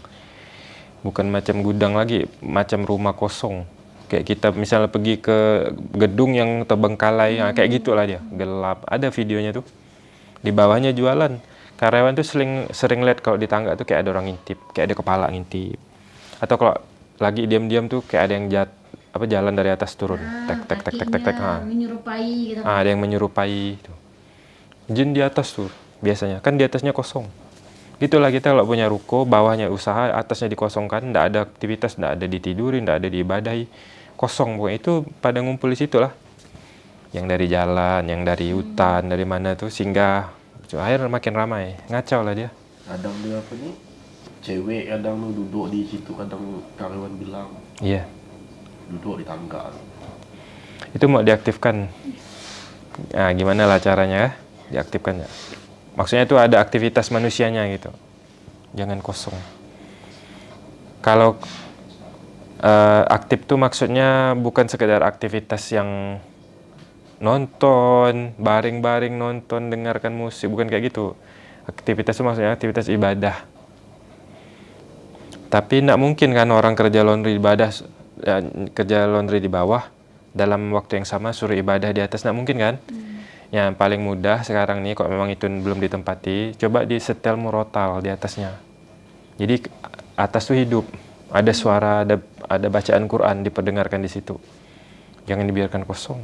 Speaker 2: Bukan macam gudang lagi macam rumah kosong. Kayak kita misalnya pergi ke gedung yang terbengkalai nah, kayak gitulah dia. Gelap. Ada videonya tuh di bawahnya jualan. Karyawan tuh sering sering lihat kalau di tangga tuh kayak ada orang ngintip kayak ada kepala ngintip. Atau kalau lagi diam-diam tuh kayak ada yang jat apa jalan dari atas turun.
Speaker 1: Ah,
Speaker 2: tek tek tek tek tek tek
Speaker 1: kakinya
Speaker 2: ah.
Speaker 1: menyerupai gitu.
Speaker 2: Ah, ada yang menyerupai itu. Jin di atas tuh biasanya. Kan di atasnya kosong. Gitulah kita kalau punya ruko, bawahnya usaha, atasnya dikosongkan, ndak ada aktivitas, ndak ada ditidurin, ndak ada diibadahi. Kosong pokoknya itu pada ngumpul di situ lah. Yang dari jalan, yang dari hutan, dari mana tuh singgah. Akhirnya makin ramai, ngacau lah dia.
Speaker 3: Kadang dia apa nih? Cewek kadang lu duduk di situ kadang karyawan bilang
Speaker 2: Iya.
Speaker 3: duduk di tangga.
Speaker 2: Itu mau diaktifkan. Nah, gimana lah caranya? Diaktifkan ya. Maksudnya itu ada aktivitas manusianya gitu. Jangan kosong. Kalau eh, aktif tuh maksudnya bukan sekedar aktivitas yang nonton, baring-baring nonton, dengarkan musik, bukan kayak gitu. Aktivitas itu maksudnya aktivitas ibadah. Tapi tidak mungkin kan orang kerja laundry ibadah, ya, kerja laundry di bawah, dalam waktu yang sama suruh ibadah di atas, tidak mungkin kan? Yang paling mudah sekarang nih, kalau memang itu belum ditempati, coba di setel murotal di atasnya. Jadi atas tuh hidup, ada suara, ada ada bacaan Quran diperdengarkan di situ. Jangan dibiarkan kosong.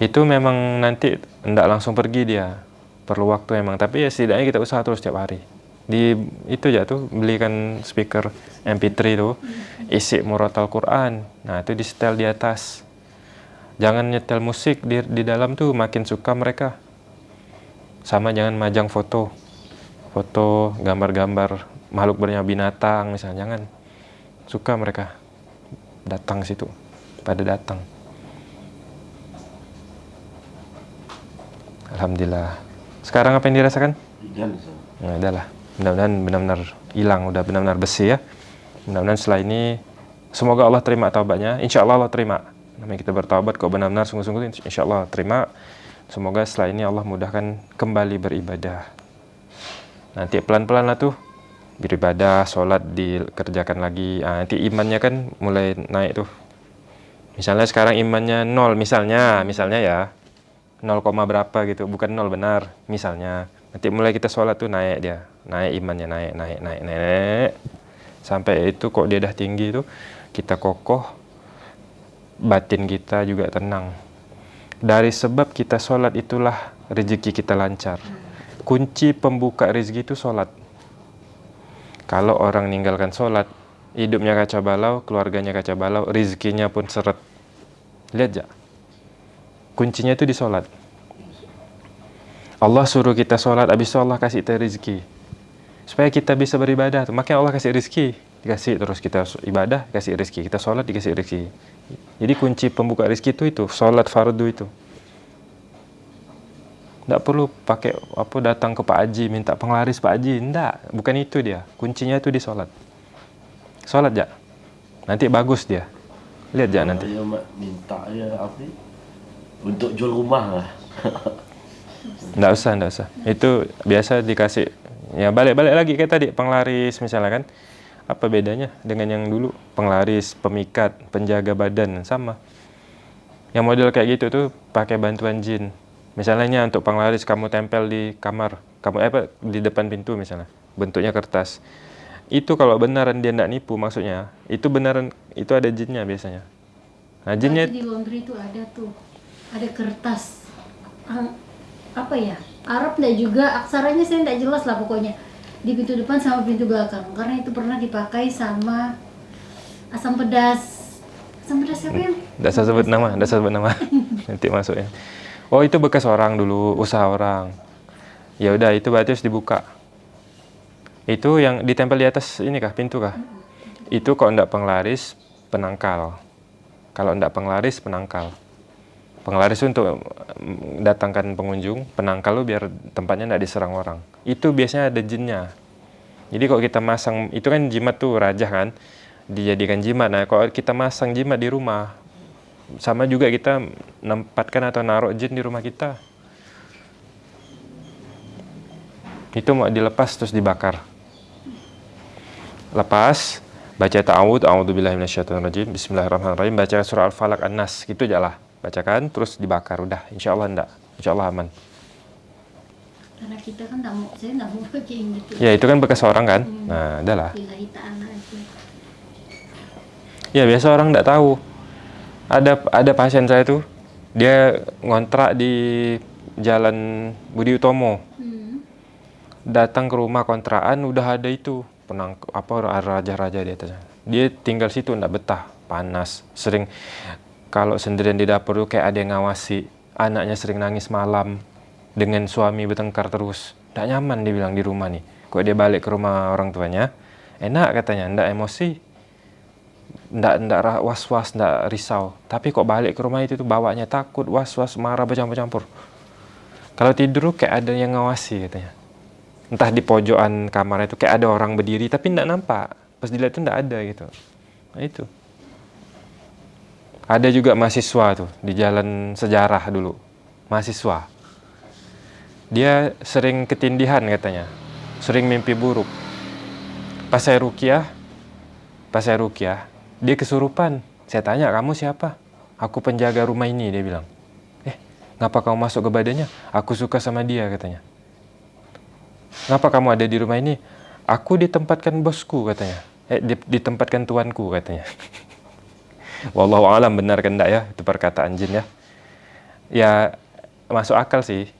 Speaker 2: Itu memang nanti tidak langsung pergi dia, perlu waktu emang. Tapi ya setidaknya kita usaha terus setiap hari. Di itu ya tuh belikan speaker MP3 tuh, isi murotal Quran. Nah itu di setel di atas. Jangan nyetel musik di, di dalam tuh makin suka mereka. Sama jangan majang foto. Foto, gambar-gambar makhluk bernyawa binatang misalnya jangan. Suka mereka datang situ. Pada datang. Alhamdulillah. Sekarang apa yang dirasakan? Nah, udahlah. Mudah-mudahan benar-benar hilang, udah benar-benar bersih ya. Mudah-mudahan setelah ini semoga Allah terima taubatnya. Insya Allah Allah terima. Namanya kita bertaubat kok benar-benar sungguh-sungguh insya Allah terima. Semoga setelah ini Allah mudahkan kembali beribadah. Nanti pelan-pelan lah tuh beribadah, sholat dikerjakan lagi. Ah, nanti imannya kan mulai naik tuh. Misalnya sekarang imannya nol misalnya, misalnya ya 0, berapa gitu, bukan nol benar, misalnya. Nanti mulai kita sholat tuh naik dia, naik imannya naik, naik, naik, naik, naik. Sampai itu kok dia udah tinggi tuh, kita kokoh, batin kita juga tenang. Dari sebab kita sholat itulah rezeki kita lancar. Kunci pembuka rezeki itu sholat. Kalau orang ninggalkan sholat, hidupnya kacau balau, keluarganya kacau balau, rezekinya pun seret. Lihat ya, kuncinya itu di sholat. Allah suruh kita sholat, habis itu Allah kasih kita rezeki. Supaya kita bisa beribadah. Makanya Allah kasih rezeki. Dikasih terus kita ibadah, kasih rezeki. Kita sholat, dikasih rezeki. Jadi kunci pembuka rezeki itu itu, sholat fardu itu. Tidak perlu pakai apa datang ke Pak Haji, minta penglaris Pak Haji. Tidak, bukan itu dia. Kuncinya itu di sholat. Sholat ya. Nanti bagus dia. Lihat ya nanti.
Speaker 3: Mak minta ya apa? Untuk jual rumah lah.
Speaker 2: Nggak usah, nggak usah. Itu biasa dikasih, ya balik-balik lagi kayak tadi, penglaris misalnya kan. Apa bedanya dengan yang dulu? Penglaris, pemikat, penjaga badan, sama. Yang model kayak gitu tuh pakai bantuan jin. Misalnya untuk penglaris kamu tempel di kamar, kamu eh, apa di depan pintu misalnya, bentuknya kertas. Itu kalau beneran dia nggak nipu maksudnya, itu beneran itu ada jinnya biasanya. Nah jinnya
Speaker 1: Berarti di laundry itu ada tuh, ada kertas. Apa ya? Arab nggak juga, aksaranya saya nggak jelas lah pokoknya. Di pintu depan sama pintu belakang. Karena itu pernah dipakai sama asam pedas. Asam pedas siapa yang?
Speaker 2: Nggak usah sebut nama, usah sebut nama. Nanti masuknya. Oh itu bekas orang dulu, usaha orang. Ya udah itu berarti harus dibuka. Itu yang ditempel di atas ini kah, pintu kah? Itu kalau nggak penglaris, penangkal. Kalau nggak penglaris, penangkal. Penglaris untuk mm, datangkan pengunjung, penangkal lu biar tempatnya nggak diserang orang. Itu biasanya ada jinnya. Jadi kalau kita masang, itu kan jimat tuh raja kan, dijadikan jimat. Nah kalau kita masang jimat di rumah, sama juga kita nempatkan atau naruh jin di rumah kita. Itu mau dilepas terus dibakar. Lepas, baca ta'awud, a'udzubillahi minasyaitonirrajim, bismillahirrahmanirrahim, baca surah Al-Falaq An-Nas, gitu aja lah. Bacakan terus dibakar udah, insya Allah enggak. Insya Allah aman.
Speaker 1: Karena kita kan nggak mau, saya nggak mau pakai yang gitu.
Speaker 2: Ya itu kan bekas orang kan. Nah, udah lah.
Speaker 1: Lillahi ta'ala aja.
Speaker 2: Ya biasa orang nggak tahu. Ada ada pasien saya tuh, dia ngontrak di Jalan Budi Utomo.
Speaker 1: Hmm.
Speaker 2: Datang ke rumah kontrakan udah ada itu penang apa raja-raja di atasnya. Dia tinggal situ nggak betah, panas, sering kalau sendirian di dapur tuh kayak ada yang ngawasi. Anaknya sering nangis malam dengan suami bertengkar terus. Nggak nyaman dia bilang di rumah nih. Kok dia balik ke rumah orang tuanya, enak katanya, nggak emosi, ndak ra- was-was ndak risau. Tapi kok balik ke rumah itu tuh bawanya takut was-was marah bercampur-campur. Kalau tidur kayak ada yang ngawasi katanya. Entah di pojokan kamar itu kayak ada orang berdiri tapi ndak nampak. Pas dilihat tuh ndak ada gitu. Nah itu. Ada juga mahasiswa tuh di jalan sejarah dulu. Mahasiswa dia sering ketindihan katanya. Sering mimpi buruk. Pas saya rukiah pas saya rukiah dia kesurupan. Saya tanya kamu siapa? Aku penjaga rumah ini dia bilang. Eh ngapa kamu masuk ke badannya? Aku suka sama dia katanya. Ngapa kamu ada di rumah ini? Aku ditempatkan bosku katanya. Eh di- ditempatkan tuanku katanya. Wallahu alam benar kan enggak ya itu perkataan jin ya. Ya masuk akal sih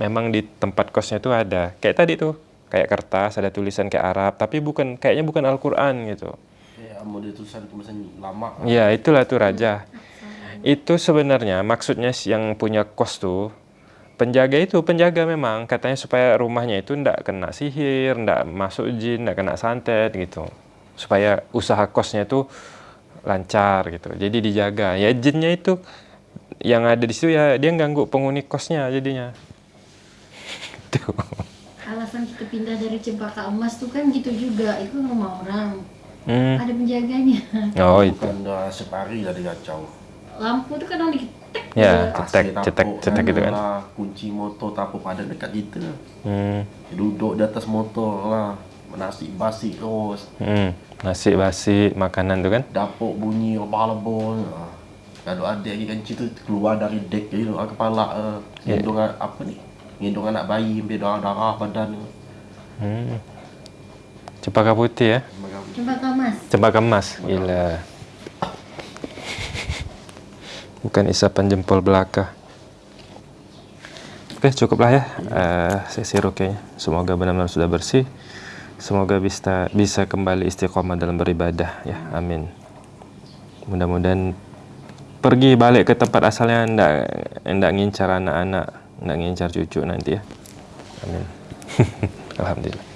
Speaker 2: memang di tempat kosnya itu ada kayak tadi tuh kayak kertas ada tulisan kayak Arab tapi bukan kayaknya bukan Al-Qur'an gitu
Speaker 3: Ya, model tulisan tulisan lama.
Speaker 2: Ya, itulah tuh raja. Itu sebenarnya maksudnya yang punya kos tuh penjaga itu penjaga memang katanya supaya rumahnya itu ndak kena sihir, ndak masuk jin, ndak kena santet gitu. Supaya usaha kosnya itu lancar gitu. Jadi dijaga. Ya jinnya itu yang ada di situ ya dia ganggu penghuni kosnya jadinya. Tuh.
Speaker 1: Alasan kita pindah dari Cempaka Emas tuh kan gitu juga, itu rumah orang.
Speaker 2: Hmm.
Speaker 1: Ada penjaganya.
Speaker 2: Oh itu.
Speaker 3: Bukan udah separi lah dia kacau.
Speaker 1: Lampu tuh kadang diketek.
Speaker 2: Ya, cetek,
Speaker 3: tapuk
Speaker 2: cetek, cetek gitu kan.
Speaker 3: lah, kunci motor tapuk pada dekat kita.
Speaker 2: Hmm.
Speaker 3: Duduk di atas motor lah. Nasi basi terus.
Speaker 2: Hmm. Nasi basi makanan tuh kan.
Speaker 3: Dapur bunyi lebah-lebah. Kalau ada lagi kan cerita keluar dari dek dia ah, kepala uh,
Speaker 2: Ya.
Speaker 3: gendong apa ni? Gendong anak bayi sampai darah-darah badan.
Speaker 2: Hmm. Cempaka putih ya.
Speaker 1: Cempaka Emas.
Speaker 2: Cempaka emas, gila. Bukan isapan jempol belaka. Oke, cukuplah ya eh, sesi rukyahnya. Semoga benar-benar sudah bersih. Semoga bisa bisa kembali istiqomah dalam beribadah ya. Amin. Mudah-mudahan pergi balik ke tempat asalnya ndak ndak ngincar anak-anak, ndak ngincar cucu nanti ya. Amin. Alhamdulillah.